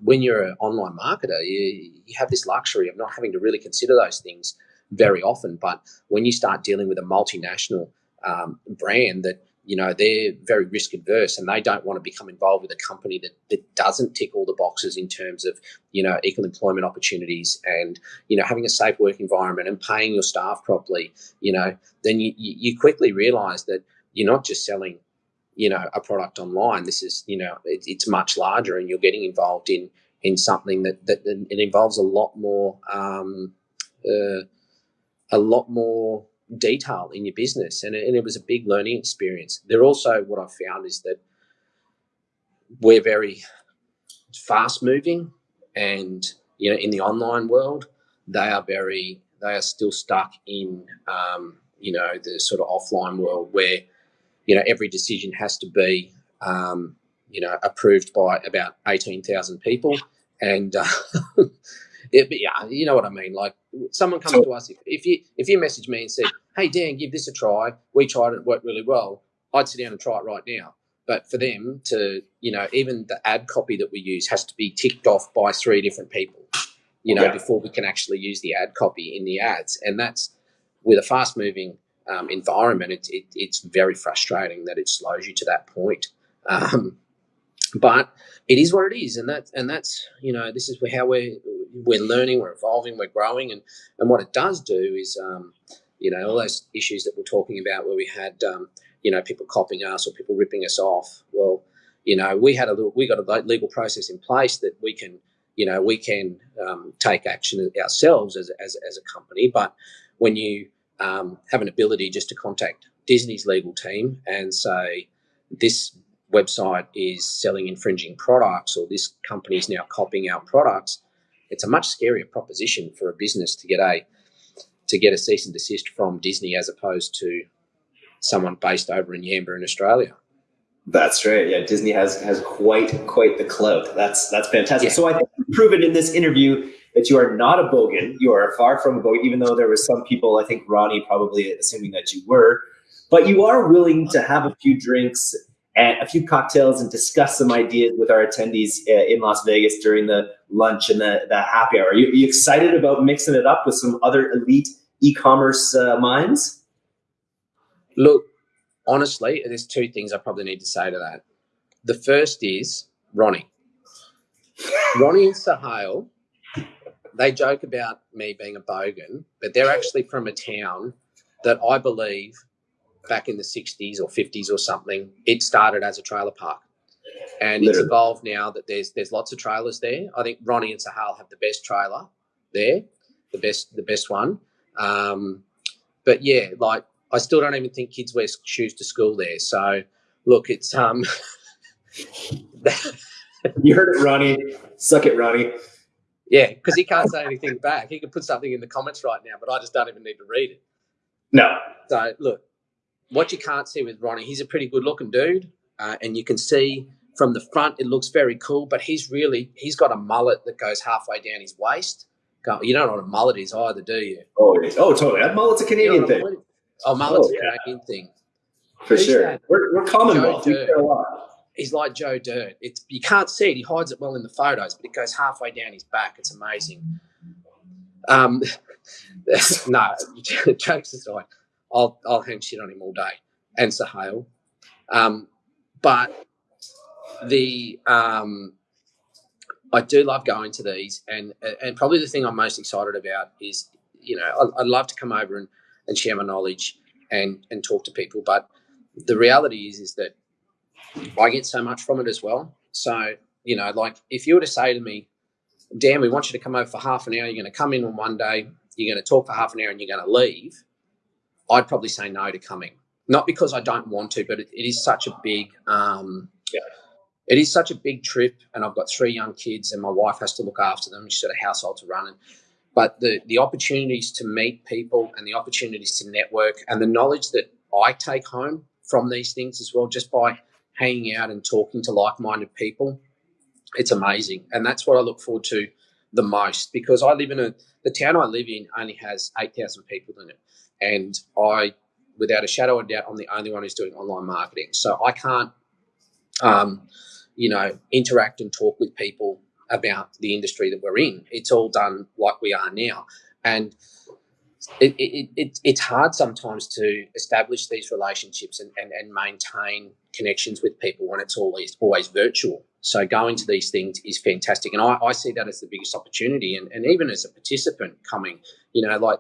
[SPEAKER 1] when you're an online marketer, you, you have this luxury of not having to really consider those things very often. But when you start dealing with a multinational um, brand that you know they're very risk adverse and they don't want to become involved with a company that, that doesn't tick all the boxes in terms of you know equal employment opportunities and you know having a safe work environment and paying your staff properly you know then you, you quickly realize that you're not just selling you know a product online. This is you know it, it's much larger and you're getting involved in in something that that it involves a lot more um, uh, a lot more detail in your business. And it, and it was a big learning experience. They're also, what I found is that we're very fast moving and, you know, in the online world, they are very, they are still stuck in, um, you know, the sort of offline world where, you know, every decision has to be, um, you know, approved by about 18,000 people. And, uh, it, yeah, you know what I mean. Like someone comes so, to us, if, if you if you message me and said, "Hey Dan, give this a try," we tried it, it worked really well. I'd sit down and try it right now. But for them to, you know, even the ad copy that we use has to be ticked off by three different people, you know, yeah. before we can actually use the ad copy in the ads. And that's with a fast moving um, environment, it, it, it's very frustrating that it slows you to that point. Um, but it is what it is, and that and that's you know this is how we're we're learning, we're evolving, we're growing, and and what it does do is um, you know all those issues that we're talking about where we had um, you know people copying us or people ripping us off. Well, you know we had a little, we got a legal process in place that we can you know we can um, take action ourselves as, as as a company, but when you um, have an ability just to contact Disney's legal team and say this website is selling infringing products or this company is now copying our products, it's a much scarier proposition for a business to get a to get a cease and desist from Disney as opposed to someone based over in Yamba in Australia.
[SPEAKER 2] That's right. Yeah, Disney has has quite quite the clout. That's that's fantastic. Yeah. So I think you've proven in this interview that you are not a bogan. You are far from a bogan, even though there were some people, I think Ronnie probably assuming that you were. But you are willing to have a few drinks and a few cocktails and discuss some ideas with our attendees uh, in Las Vegas during the lunch and the, the happy hour. Are you, are you excited about mixing it up with some other elite e-commerce uh, minds?
[SPEAKER 1] Look, honestly, there's two things I probably need to say to that. The first is Ronnie. Ronnie and Sahil, they joke about me being a bogan, but they're actually from a town that I believe back in the 60s or 50s or something, it started as a trailer park. And Literally. it's evolved now that there's there's lots of trailers there. I think Ronnie and Sahil have the best trailer there, the best the best one. Um, but yeah, like I still don't even think kids wear shoes to school there. So look, it's um.
[SPEAKER 2] you heard it, Ronnie. Suck it, Ronnie.
[SPEAKER 1] Yeah, because he can't say anything back. He could put something in the comments right now, but I just don't even need to read it.
[SPEAKER 2] No.
[SPEAKER 1] So look, what you can't see with Ronnie, he's a pretty good looking dude, uh, and you can see from the front it looks very cool. But he's really he's got a mullet that goes halfway down his waist. You don't know what a mullet is either, do you?
[SPEAKER 2] Oh, oh, totally. That mullet's a Canadian you know thing.
[SPEAKER 1] Oh, mullet's oh, a Canadian thing.
[SPEAKER 2] For Who's sure. That? We're, we're Commonwealth. We care a lot.
[SPEAKER 1] He's like Joe Dirt. It's you can't see it. He hides it well in the photos, but it goes halfway down his back. It's amazing. Um, no, jokes aside, I'll I'll hang shit on him all day and Sahil. Um, but the um, I do love going to these, and and probably the thing I'm most excited about is you know I, would love to come over and, and share my knowledge and and talk to people, but the reality is is that I get so much from it as well. So you know, like if you were to say to me, Dan, we want you to come over for half an hour. You're going to come in on one day. You're going to talk for half an hour, and you're going to leave. I'd probably say no to coming. Not because I don't want to, but it, it is such a big, um, yeah. it is such a big trip. And I've got three young kids, and my wife has to look after them. She's got a household to run. And, but the the opportunities to meet people and the opportunities to network and the knowledge that I take home from these things as well, just by hanging out and talking to like minded people, it's amazing. And that's what I look forward to the most because I live in a the town I live in only has eight thousand people in it. And I, without a shadow of doubt, I'm the only one who's doing online marketing. So I can't, um, you know, interact and talk with people about the industry that we're in. It's all done like we are now. And it, it, it, it's hard sometimes to establish these relationships and, and, and maintain connections with people when it's always always virtual. So going to these things is fantastic. And I, I see that as the biggest opportunity. And, and even as a participant coming, you know, like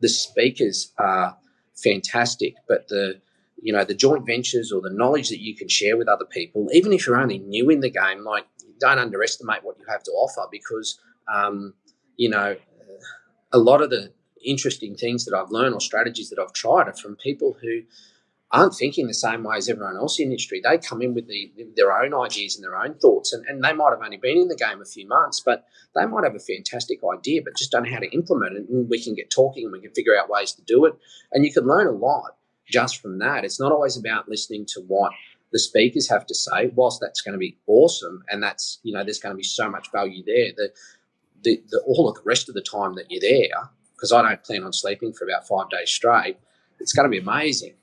[SPEAKER 1] the speakers are fantastic, but the you know the joint ventures or the knowledge that you can share with other people, even if you're only new in the game, like don't underestimate what you have to offer because um, you know a lot of the interesting things that I've learned or strategies that I've tried are from people who aren't thinking the same way as everyone else in the industry. They come in with the, their own ideas and their own thoughts, and, and they might have only been in the game a few months, but they might have a fantastic idea, but just don't know how to implement it. And we can get talking and we can figure out ways to do it. And you can learn a lot just from that. It's not always about listening to what the speakers have to say, whilst that's going to be awesome, and that's you know there's going to be so much value there. The, the, the all of the rest of the time that you're there, because I don't plan on sleeping for about five days straight, it's going to be amazing.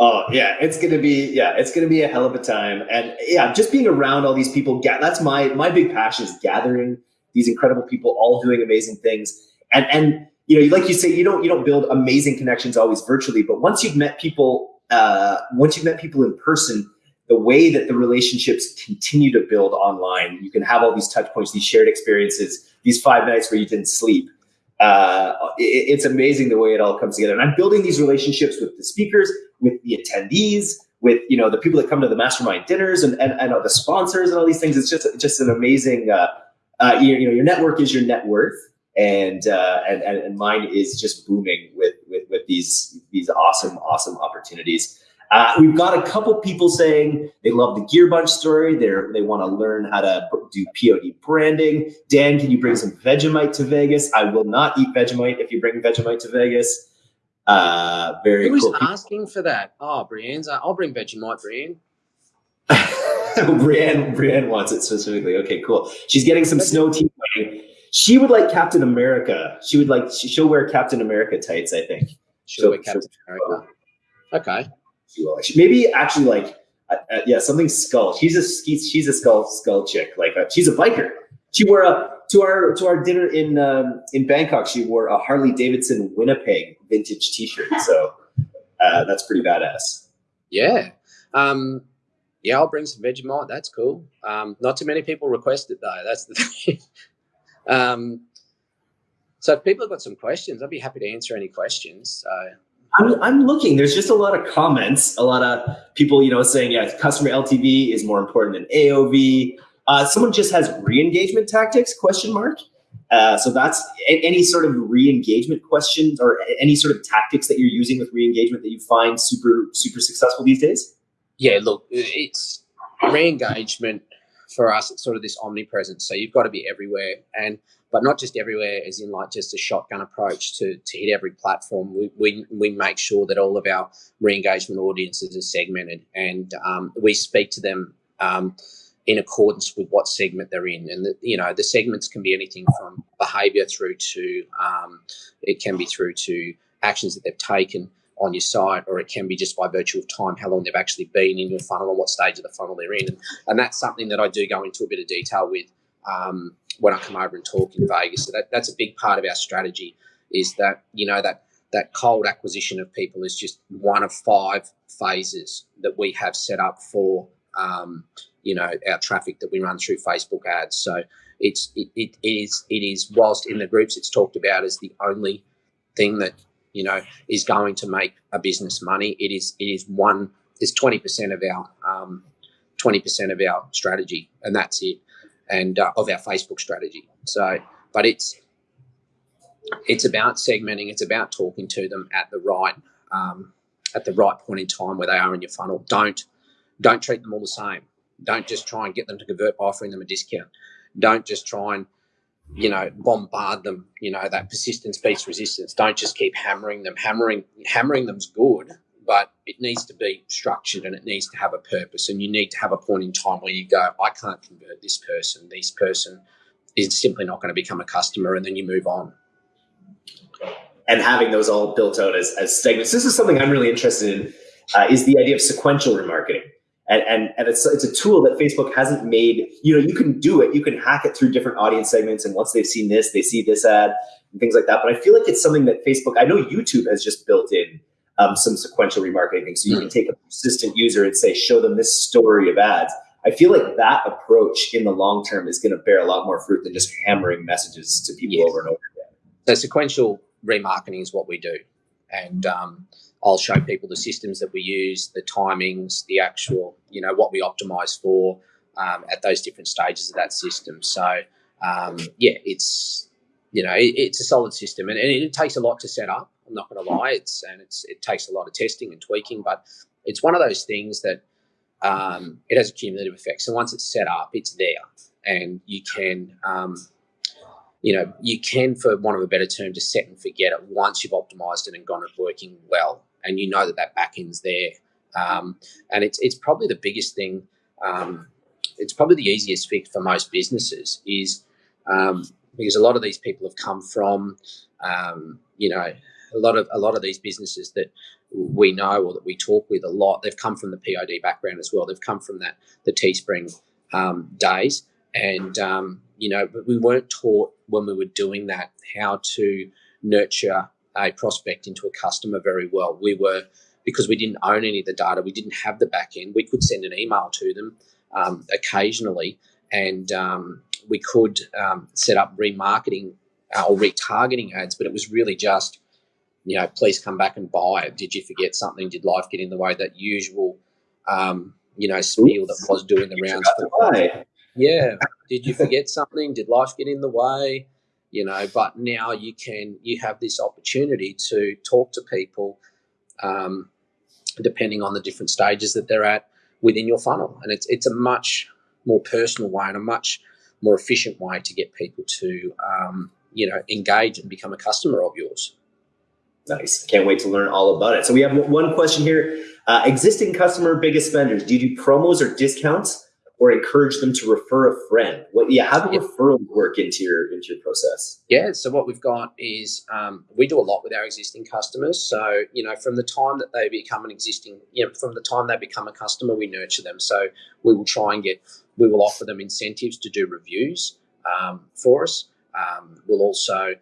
[SPEAKER 2] Oh yeah, it's gonna be yeah, it's gonna be a hell of a time, and yeah, just being around all these people. That's my my big passion is gathering these incredible people, all doing amazing things, and and you know, like you say, you don't you don't build amazing connections always virtually, but once you've met people, uh, once you've met people in person, the way that the relationships continue to build online, you can have all these touch points, these shared experiences, these five nights where you didn't sleep uh, it, it's amazing the way it all comes together. And I'm building these relationships with the speakers, with the attendees, with you know the people that come to the mastermind dinners, and and, and the sponsors and all these things. It's just just an amazing. Uh, uh, you, you know, your network is your net worth, and, uh, and and and mine is just booming with with with these these awesome awesome opportunities. Uh, we've got a couple people saying they love the Gearbunch story. They they want to learn how to do POD branding. Dan, can you bring some Vegemite to Vegas? I will not eat Vegemite if you bring Vegemite to Vegas. Uh, very
[SPEAKER 1] Who's
[SPEAKER 2] cool.
[SPEAKER 1] asking for that? Oh, Brienne's. Uh, I'll bring Vegemite, Brienne.
[SPEAKER 2] Brienne, Brienne wants it specifically. Okay, cool. She's getting some snow tea. She would like Captain America. She would like. She'll wear Captain America tights. I think.
[SPEAKER 1] She'll so, wear Captain America. Okay
[SPEAKER 2] you will. Maybe actually like uh, uh, yeah, something skull. She's a she's she's a skull skull chick. Like uh, she's a biker. She wore a to our to our dinner in um, in Bangkok. She wore a Harley Davidson Winnipeg vintage T-shirt. So uh, that's pretty badass.
[SPEAKER 1] Yeah. Um, yeah, I'll bring some Vegemite. That's cool. Um, not too many people request it though. That's the thing. Um, so if people have got some questions, I'd be happy to answer any questions. So.
[SPEAKER 2] I'm, I'm looking. There's just a lot of comments. A lot of people, you know, saying, yeah, customer LTV is more important than AOV. Uh, someone just has re-engagement tactics? Question mark. Uh, so that's any sort of re-engagement questions or any sort of tactics that you're using with re-engagement that you find super super successful these days.
[SPEAKER 1] Yeah, look, it's re-engagement for us. It's sort of this omnipresence. So you've got to be everywhere, and but not just everywhere, as in like just a shotgun approach to, to hit every platform. We, we, we make sure that all of our re-engagement audiences are segmented, and um, we speak to them. Um, in accordance with what segment they're in. And, the, you know, the segments can be anything from behavior through to, um, it can be through to actions that they've taken on your site, or it can be just by virtue of time, how long they've actually been in your funnel and what stage of the funnel they're in. And, and that's something that I do go into a bit of detail with um, when I come over and talk in Vegas. So that, that's a big part of our strategy is that, you know, that that cold acquisition of people is just one of five phases that we have set up for um, you know our traffic that we run through Facebook ads. So it's it, it is it is whilst in the groups it's talked about as the only thing that you know is going to make a business money. It is it is one is twenty percent of our um, twenty percent of our strategy, and that's it, and uh, of our Facebook strategy. So, but it's it's about segmenting. It's about talking to them at the right um, at the right point in time where they are in your funnel. Don't don't treat them all the same. Don't just try and get them to convert by offering them a discount. Don't just try and you know bombard them. You know that persistence beats resistance. Don't just keep hammering them. Hammering hammering them's good, but it needs to be structured and it needs to have a purpose. And you need to have a point in time where you go, I can't convert this person. This person is simply not going to become a customer, and then you move on.
[SPEAKER 2] And having those all built out as, as segments. This is something I'm really interested in. Uh, is the idea of sequential remarketing and, and, and it's, it's a tool that Facebook hasn't made, you know, you can do it, you can hack it through different audience segments. And once they've seen this, they see this ad and things like that. But I feel like it's something that Facebook, I know YouTube has just built in um, some sequential remarketing. So you can take a persistent user and say, show them this story of ads. I feel like that approach in the long term is going to bear a lot more fruit than just hammering messages to people yes. over and over again.
[SPEAKER 1] So sequential remarketing is what we do. And um, I'll show people the systems that we use, the timings, the actual, you know, what we optimize for um, at those different stages of that system. So, um, yeah, it's, you know, it, it's a solid system and, and, it takes a lot to set up. I'm not going to lie. It's, and it's, it takes a lot of testing and tweaking, but it's one of those things that um, it has a cumulative effect. So once it's set up, it's there and you can, um, you know, you can, for want of a better term, just set and forget it once you've optimized it and gone it working well and you know that that back end's there. Um, and it's it's probably the biggest thing. Um, it's probably the easiest fix for most businesses is um, because a lot of these people have come from, um, you know, a lot of a lot of these businesses that we know or that we talk with a lot. They've come from the POD background as well. They've come from that the Teespring um, days, and um, you know, but we weren't taught when we were doing that how to nurture a prospect into a customer very well. We were, because we didn't own any of the data, we didn't have the back end, we could send an email to them um, occasionally and um, we could um, set up remarketing uh, or retargeting ads, but it was really just, you know, please come back and buy it. Did you forget something? Did life get in the way? That usual, um, you know, spiel that was doing the rounds. Yeah. Did you forget something? Did life get in the way? you know but now you can you have this opportunity to talk to people um, depending on the different stages that they're at within your funnel and it's it's a much more personal way and a much more efficient way to get people to um, you know engage and become a customer of yours
[SPEAKER 2] nice can't wait to learn all about it so we have one question here uh, existing customer biggest spenders do you do promos or discounts or encourage them to refer a friend? What, yeah, how do yeah. referrals work into your into your process?
[SPEAKER 1] Yeah, so what we've got is um, we do a lot with our existing customers. So you know, from the time that they become an existing, you know, from the time they become a customer, we nurture them. So we will try and get, we will offer them incentives to do reviews um, for us. Um, we'll also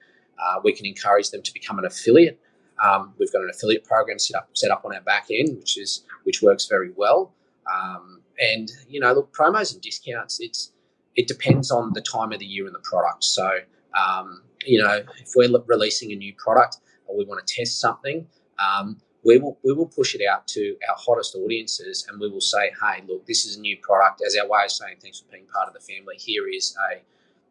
[SPEAKER 1] uh, we can encourage them to become an affiliate. Um, we've got an affiliate program set up set up on our back end, which is which works very well. Um, and you know, look, promos and discounts. It's it depends on the time of the year and the product. So, um, you know, if we're releasing a new product or we want to test something, um, we will we will push it out to our hottest audiences and we will say, hey, look, this is a new product as our way of saying thanks for being part of the family. Here is a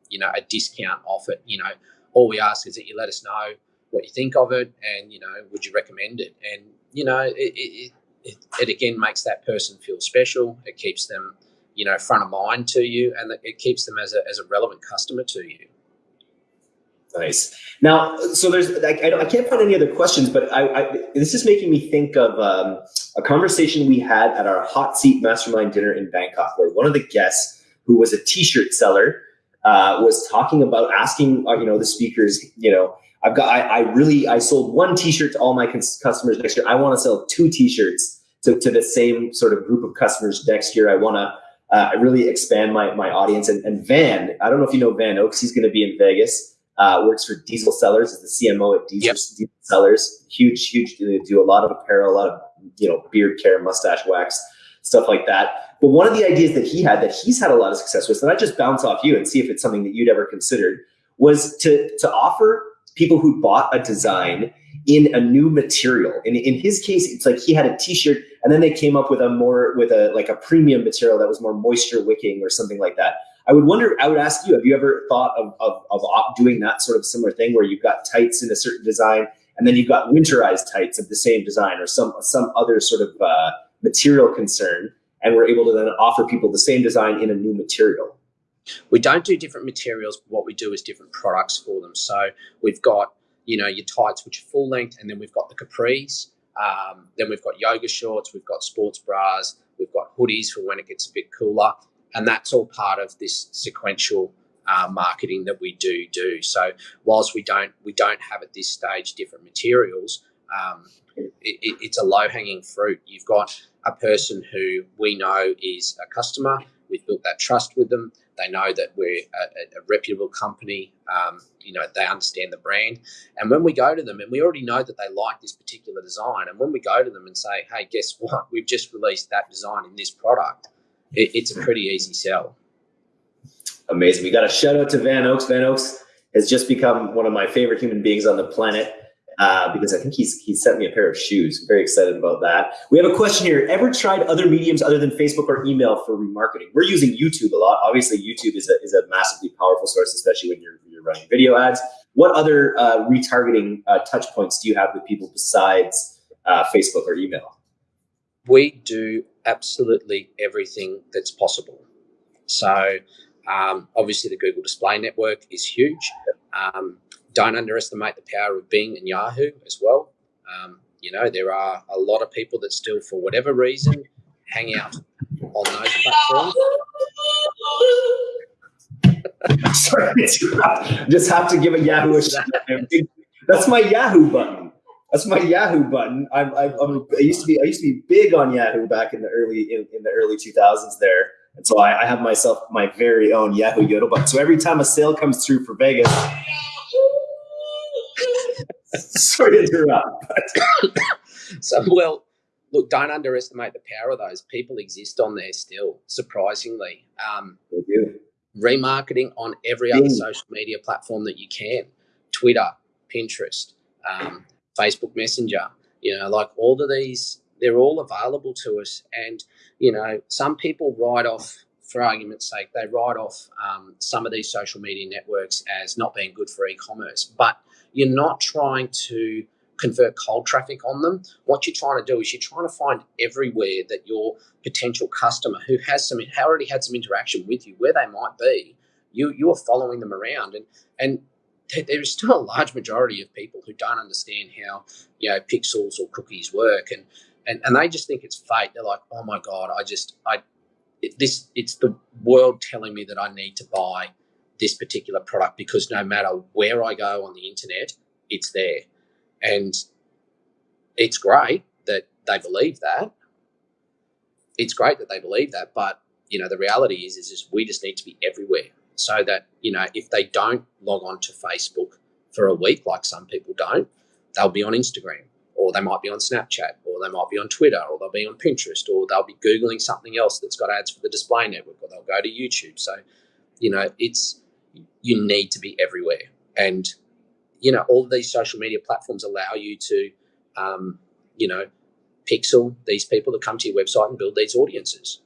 [SPEAKER 1] you know a discount offer. You know, all we ask is that you let us know what you think of it and you know would you recommend it? And you know it, it, it, it again makes that person feel special. It keeps them you know front of mind to you and it keeps them as a, as a relevant customer to you.
[SPEAKER 2] Nice. Now so there's I, I can't find any other questions but I, I this is making me think of um, a conversation we had at our hot seat mastermind dinner in bangkok where one of the guests who was a t-shirt seller uh, was talking about asking uh, you know the speakers you know i've got I, I really i sold one t-shirt to all my customers next year i want to sell two t-shirts to, to the same sort of group of customers next year i want to uh, really expand my, my audience. And, and Van, I don't know if you know Van Oaks, he's going to be in Vegas, uh, works for Diesel Sellers, is the CMO at Diesel, yep. Diesel Sellers. Huge, huge, they do a lot of apparel, a lot of, you know, beard care, mustache wax, stuff like that. But one of the ideas that he had that he's had a lot of success with, and I just bounce off you and see if it's something that you'd ever considered, was to, to offer people who bought a design in a new material. And in his case, it's like he had a t-shirt and then they came up with a more with a like a premium material that was more moisture wicking or something like that. I would wonder, I would ask you, have you ever thought of, of, of doing that sort of similar thing where you've got tights in a certain design and then you've got winterized tights of the same design or some some other sort of uh, material concern and we're able to then offer people the same design in a new material?
[SPEAKER 1] We don't do different materials, but what we do is different products for them. So we've got you know, your tights, which are full length, and then we've got the capris. Um, then we've got yoga shorts, we've got sports bras, we've got hoodies for when it gets a bit cooler, and that's all part of this sequential uh, marketing that we do do. So whilst we don't we don't have at this stage different materials, um, it, it, it's a low hanging fruit. You've got a person who we know is a customer. We've built that trust with them. They know that we're a, a reputable company. Um, you know, they understand the brand. And when we go to them, and we already know that they like this particular design, and when we go to them and say, hey, guess what? We've just released that design in this product, it, it's a pretty easy sell.
[SPEAKER 2] Amazing. We got a shout out to Van Oaks. Van Oaks has just become one of my favorite human beings on the planet uh, because I think he's he sent me a pair of shoes. very excited about that. We have a question here. Ever tried other mediums other than Facebook or email for remarketing? We're using YouTube a lot. Obviously, YouTube is a, is a massively powerful source, especially when you're, you're running video ads. What other uh, retargeting uh, touch points do you have with people besides uh, Facebook or email?
[SPEAKER 1] We do absolutely everything that's possible. So um, obviously, the Google Display Network is huge. Um, don't underestimate the power of Bing and Yahoo as well. Um, you know, there are a lot of people that still, for whatever reason, hang out on those platforms.
[SPEAKER 2] Sorry, just have to give a Yahoo a shout. That's my Yahoo button. That's my Yahoo button. I'm, I'm, I'm, i used to be I used to be big on Yahoo back in the early in, in the early 2000s there, and so I, I have myself my very own Yahoo Yodel button. So every time a sale comes through for Vegas, Sorry to interrupt.
[SPEAKER 1] so, well, look, don't underestimate the power of those. People exist on there still, surprisingly. Um,
[SPEAKER 2] they do.
[SPEAKER 1] Remarketing on every other social media platform that you can Twitter, Pinterest, um, Facebook Messenger, you know, like all of these, they're all available to us. And, you know, some people write off, for argument's sake, they write off um, some of these social media networks as not being good for e commerce. But you're not trying to convert cold traffic on them. What you're trying to do is you're trying to find everywhere that your potential customer who has some already had some interaction with you, where they might be, you you are following them around. And and there is still a large majority of people who don't understand how you know pixels or cookies work. And and, and they just think it's fate. They're like oh my god i just i it, this it's the world telling me that i need to buy this particular product because no matter where I go on the internet, it's there. And it's great that they believe that. It's great that they believe that, but you know, the reality is, is, is we just need to be everywhere so that, you know, if they don't log on to Facebook for a week, like some people don't, they'll be on Instagram or they might be on Snapchat or they might be on Twitter or they'll be on Pinterest or they'll be Googling something else that's got ads for the display network or they'll go to YouTube. So you know, it's you need to be everywhere, and you know, all of these social media platforms allow you to, um, you know, pixel these people to come to your website and build these audiences.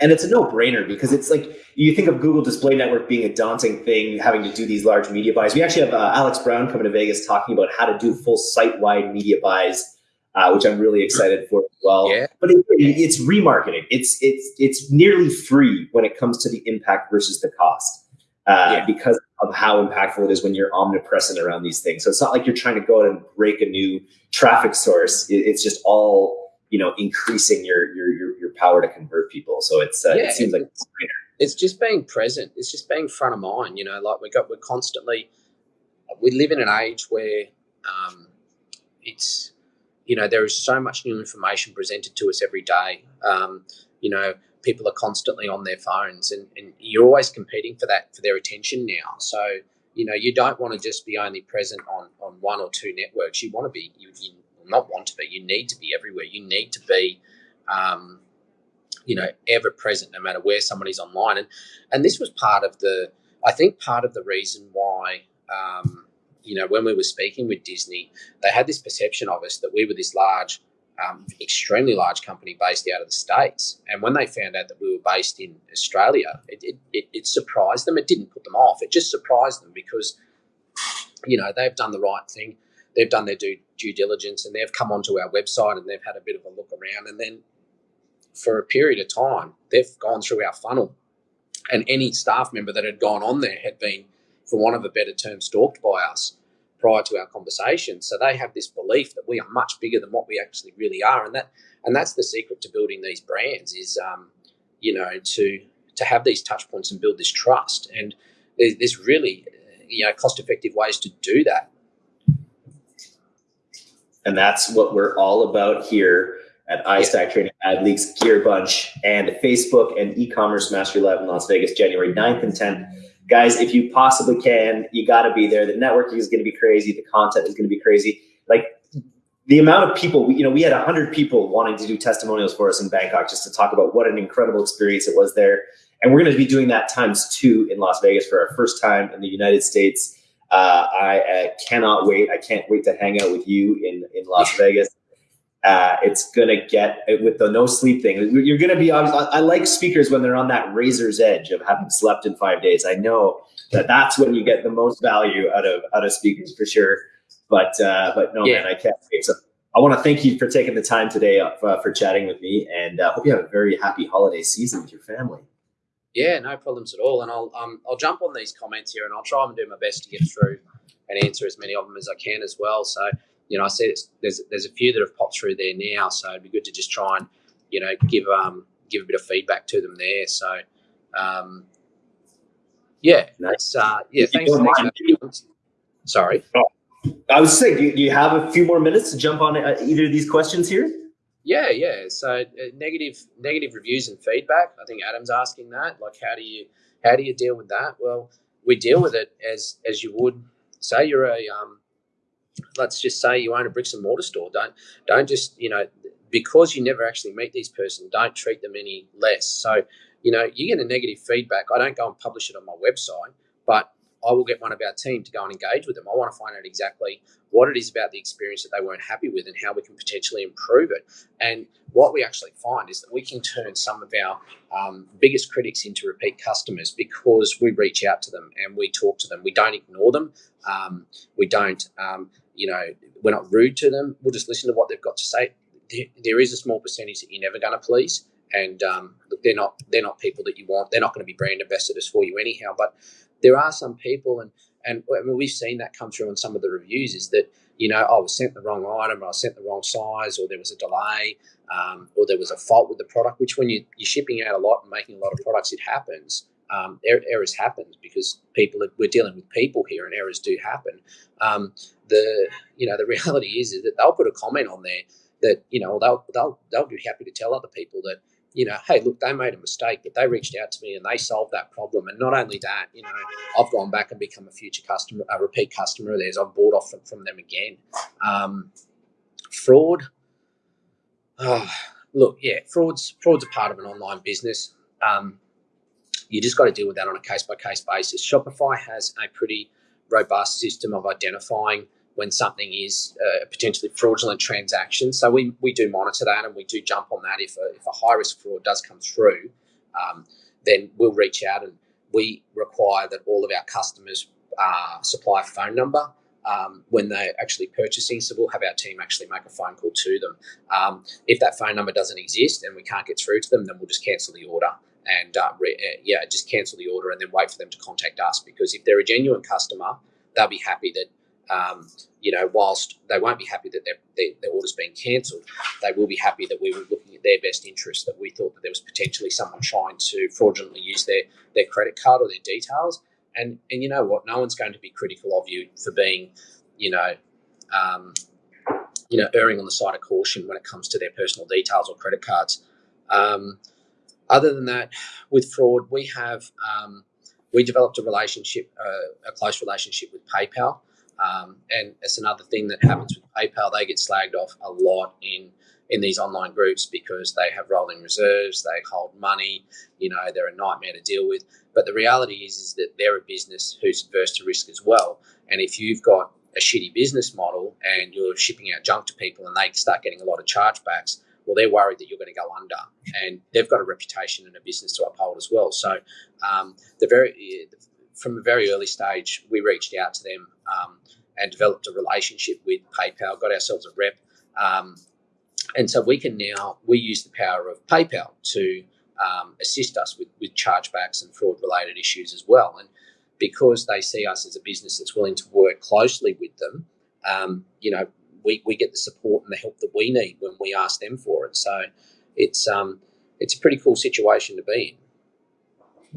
[SPEAKER 2] And it's a no-brainer because it's like you think of Google Display Network being a daunting thing, having to do these large media buys. We actually have uh, Alex Brown coming to Vegas talking about how to do full site-wide media buys, uh, which I'm really excited for as well.
[SPEAKER 1] Yeah.
[SPEAKER 2] But it, it's remarketing. It's it's it's nearly free when it comes to the impact versus the cost, uh, yeah. because of how impactful it is when you're omnipresent around these things. So it's not like you're trying to go out and break a new traffic source. It, it's just all you know increasing your your your, your power to convert people. So it's uh, yeah, it seems like it's,
[SPEAKER 1] it's just being present. It's just being front of mind. You know, like we got we're constantly we live in an age where um, it's you know there is so much new information presented to us every day. Um, you know, people are constantly on their phones, and, and you're always competing for that for their attention now. So you know you don't want to just be only present on on one or two networks. You want to be you, you not want to be. You need to be everywhere. You need to be, um, you know, ever present, no matter where somebody's online. And and this was part of the, I think, part of the reason why, um, you know, when we were speaking with Disney, they had this perception of us that we were this large. Um, extremely large company based out of the states, and when they found out that we were based in Australia, it, it, it, surprised them. It didn't put them off. It just surprised them because, you know, they've done the right thing they've done their due, due diligence and they've come onto our website and they've had a bit of a look around. And then for a period of time, they've gone through our funnel. And any staff member that had gone on there had been, for want of a better term, stalked by us prior to our conversation. So they have this belief that we are much bigger than what we actually really are. And that and that's the secret to building these brands is um, you know, to to have these touch points and build this trust. And there's really you know cost effective ways to do that
[SPEAKER 2] and that's what we're all about here at iStack Training Ad Leaks Gearbunch and Facebook and e-commerce mastery live in Las Vegas, January 9th and 10th. Guys, if you possibly can, you got to be there. The networking is going to be crazy. The content is going to be crazy. Like the amount of people, you know, we had 100 people wanting to do testimonials for us in Bangkok just to talk about what an incredible experience it was there. And we're going to be doing that times two in Las Vegas for our first time in the United States. Uh, I uh, cannot wait. I can't wait to hang out with you in, in Las Vegas. Uh, it's gonna get with the no sleep thing. You're gonna be. I like speakers when they're on that razor's edge of having slept in five days. I know that that's when you get the most value out of out of speakers for sure. But uh, but no yeah. man, I can't wait. So I want to thank you for taking the time today uh, for chatting with me, and uh, hope you have a very happy holiday season with your family.
[SPEAKER 1] Yeah, no problems at all. And I'll um, I'll jump on these comments here, and I'll try and do my best to get through and answer as many of them as I can as well. So you know, I see there's there's a few that have popped through there now, so it'd be good to just try and you know give um give a bit of feedback to them there. So um, yeah, that's uh, yeah. Thanks. thanks Sorry. Oh,
[SPEAKER 2] I was saying, do you, have a few more minutes to jump on uh, either of these questions here?
[SPEAKER 1] Yeah, yeah. So uh, negative negative reviews and feedback. I think Adam's asking that. Like, how do you how do you deal with that? Well, we deal with it as as you would say you're a um, let's just say you own a bricks and mortar store. Don't don't just you know because you never actually meet these person. Don't treat them any less. So you know you get a negative feedback. I don't go and publish it on my website, but I will get one of our team to go and engage with them. I want to find out exactly what it is about the experience that they weren't happy with and how we can potentially improve it. And what we actually find is that we can turn some of our um, biggest critics into repeat customers because we reach out to them and we talk to them. We don't ignore them. Um, we don't, um, you know, we're not rude to them. We'll just listen to what they've got to say. there, there is a small percentage that you're never going to please and um, look, they're not they're not people that you want. They're not going to be brand ambassadors for you anyhow. But there are some people, and and I mean, we've seen that come through in some of the reviews, is that you know I was sent the wrong item, or I sent the wrong size, or there was a delay, um, or there was a fault with the product. Which when you, you're shipping out a lot and making a lot of products, it happens. Um, er- errors happen because people are, we're dealing with people here, and errors do happen. Um, the you know the reality is, is that they'll put a comment on there that you know they'll they'll they'll be happy to tell other people that you know, hey, look, they made a mistake, but they reached out to me and they solved that problem. And not only that, you know, I've gone back and become a future customer, a repeat customer of theirs. I've bought off from, them again. Um, fraud. Oh, look, yeah, fraud's fraud's a part of an online business. Um, you just got to deal with that on a case by case basis. Shopify has a pretty robust system of identifying when something is a potentially fraudulent transaction. So we, we do monitor that and we do jump on that if a, if a high risk fraud does come through. Um, then we'll reach out and we require that all of our customers uh, supply a phone number um, when they're actually purchasing. So we'll have our team actually make a phone call to them. Um, if that phone number doesn't exist and we can't get through to them, then we'll just cancel the order and uh, re- yeah, just cancel the order and then wait for them to contact us. Because if they're a genuine customer, they'll be happy that um, you know, whilst they won't be happy that their, their, their order's been cancelled, they will be happy that we were looking at their best interest, that we thought that there was potentially someone trying to fraudulently use their, their credit card or their details. And, and you know what? No one's going to be critical of you for being, you know, um, you know, erring on the side of caution when it comes to their personal details or credit cards. Um, other than that, with fraud, we have um, we developed a relationship, uh, a close relationship with PayPal. Um, and it's another thing that happens with PayPal. They get slagged off a lot in in these online groups because they have rolling reserves, they hold money, you know, they're a nightmare to deal with. But the reality is, is that they're a business who's adverse to risk as well. And if you've got a shitty business model and you're shipping out junk to people and they start getting a lot of chargebacks, well, they're worried that you're going to go under, and they've got a reputation and a business to uphold as well. So, um, the very from a very early stage, we reached out to them um, and developed a relationship with PayPal, got ourselves a rep. Um, and so we can now, we use the power of PayPal to um, assist us with, with chargebacks and fraud related issues as well. And because they see us as a business that's willing to work closely with them, um, you know, we, we get the support and the help that we need when we ask them for it. So it's, um, it's a pretty cool situation to be in.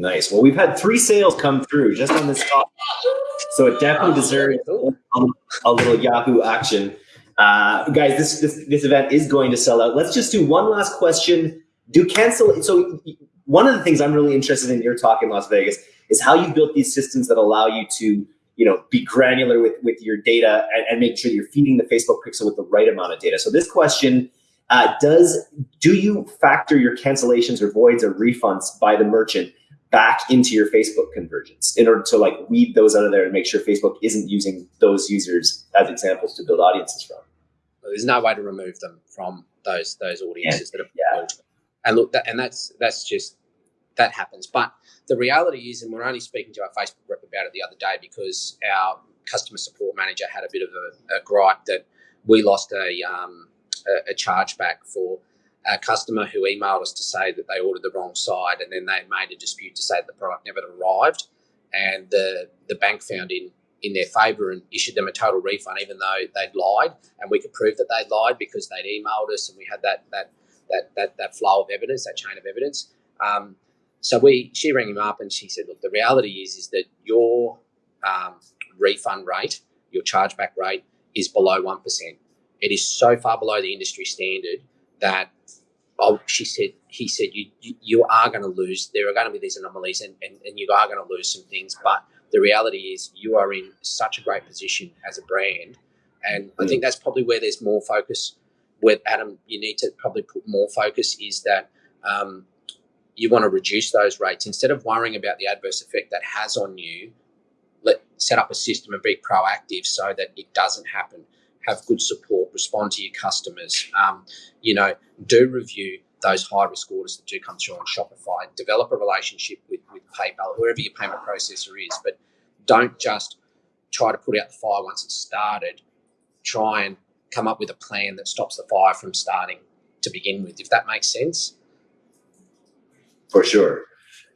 [SPEAKER 2] Nice. Well, we've had three sales come through just on this topic, so it definitely oh, deserves cool. a, little Yahoo action. Uh, guys, this, this this event is going to sell out. Let's just do one last question. Do cancel? So one of the things I'm really interested in your talk in Las Vegas is how you built these systems that allow you to you know be granular with with your data and, and make sure you're feeding the Facebook pixel with the right amount of data. So this question uh, does do you factor your cancellations or voids or refunds by the merchant back into your Facebook conversions in order to like weed those out of there and make sure Facebook isn't using those users as examples to build audiences from.
[SPEAKER 1] There's no way to remove them from those those audiences yeah. that have yeah. And look, that, and that's that's just that happens. But the reality is, and we're only speaking to our Facebook rep about it the other day because our customer support manager had a bit of a, a gripe that we lost a um, a, a chargeback for a customer who emailed us to say that they ordered the wrong side and then they made a dispute to say that the product never arrived. And the the bank found in in their favour and issued them a total refund even though they'd lied. And we could prove that they'd lied because they'd emailed us and we had that that that that, that flow of evidence that chain of evidence. Um, so we she rang him up and she said look the reality is is that your um, refund rate your chargeback rate is below 1% it is so far below the industry standard that oh, she said, he said, you, you, you are going to lose. There are going to be these anomalies and, and, and you are going to lose some things. But the reality is you are in such a great position as a brand. And I think that's probably where there's more focus. With Adam, you need to probably put more focus is that um, you want to reduce those rates instead of worrying about the adverse effect that has on you. Let set up a system and be proactive so that it doesn't happen have good support, respond to your customers. Um, you know, do review those high risk orders that do come through on Shopify. Develop a relationship with, with PayPal, whoever your payment processor is, but don't just try to put out the fire once it's started. Try and come up with a plan that stops the fire from starting to begin with, if that makes sense.
[SPEAKER 2] For sure.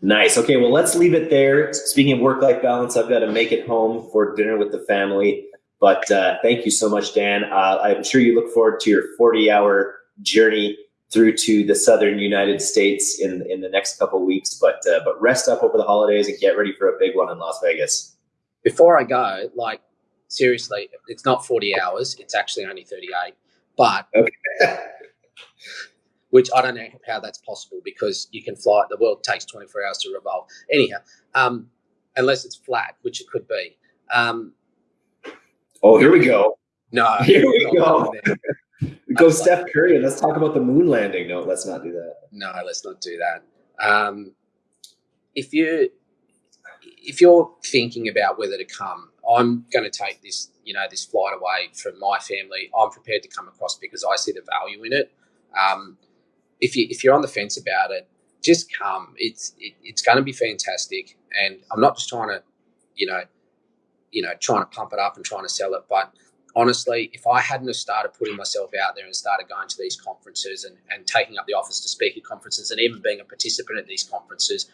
[SPEAKER 2] Nice. Okay, well, let's leave it there. Speaking of work life balance, I've got to make it home for dinner with the family. But uh, thank you so much, Dan. Uh, I'm sure you look forward to your 40 hour journey through to the southern United States in in the next couple weeks. But uh, but rest up over the holidays and get ready for a big one in Las Vegas.
[SPEAKER 1] Before I go, like seriously, it's not 40 hours. It's actually only 38. But okay. which I don't know how that's possible because you can fly. The world takes 24 hours to revolve. Anyhow, um, unless it's flat, which it could be. Um,
[SPEAKER 2] Oh, here we go.
[SPEAKER 1] No,
[SPEAKER 2] here we go. go Steph Curry and let's talk about the moon landing. No, let's not do that.
[SPEAKER 1] No, let's not do that. Um, if you if you're thinking about whether to come, I'm going to take this, you know, this flight away from my family. I'm prepared to come across because I see the value in it. Um, if you if you're on the fence about it, just come. It's it, it's going to be fantastic, and I'm not just trying to, you know, you know, trying to pump it up and trying to sell it, but honestly, if I hadn't have started putting myself out there and started going to these conferences and, and taking up the office to speak at conferences and even being a participant at these conferences,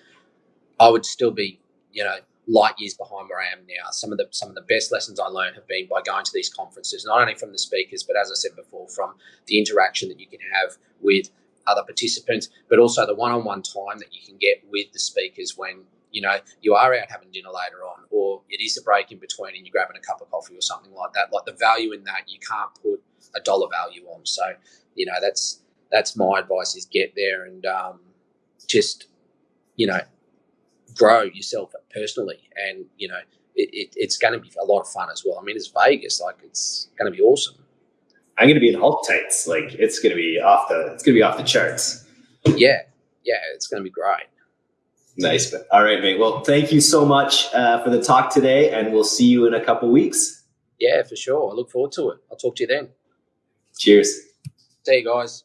[SPEAKER 1] I would still be, you know, light years behind where I am now. Some of the some of the best lessons I learned have been by going to these conferences, not only from the speakers, but as I said before, from the interaction that you can have with other participants, but also the one-on-one time that you can get with the speakers when you know you are out having dinner later on, or it is a break in between and you're grabbing a cup of coffee or something like that. Like the value in that, you can't put a dollar value on. So you know that's that's my advice: is get there and um, just you know grow yourself personally, and you know it, it, it's going to be a lot of fun as well. I mean, it's Vegas, like it's going to be awesome.
[SPEAKER 2] I'm going to be in Hulk tights, like it's going to be off the it's to be off the charts.
[SPEAKER 1] Yeah, yeah, it's going to be great.
[SPEAKER 2] Nice. All right, mate. Well, thank you so much uh, for the talk today, and we'll see you in a couple weeks.
[SPEAKER 1] Yeah, for sure. I look forward to it. I'll talk to you then.
[SPEAKER 2] Cheers.
[SPEAKER 1] See you guys.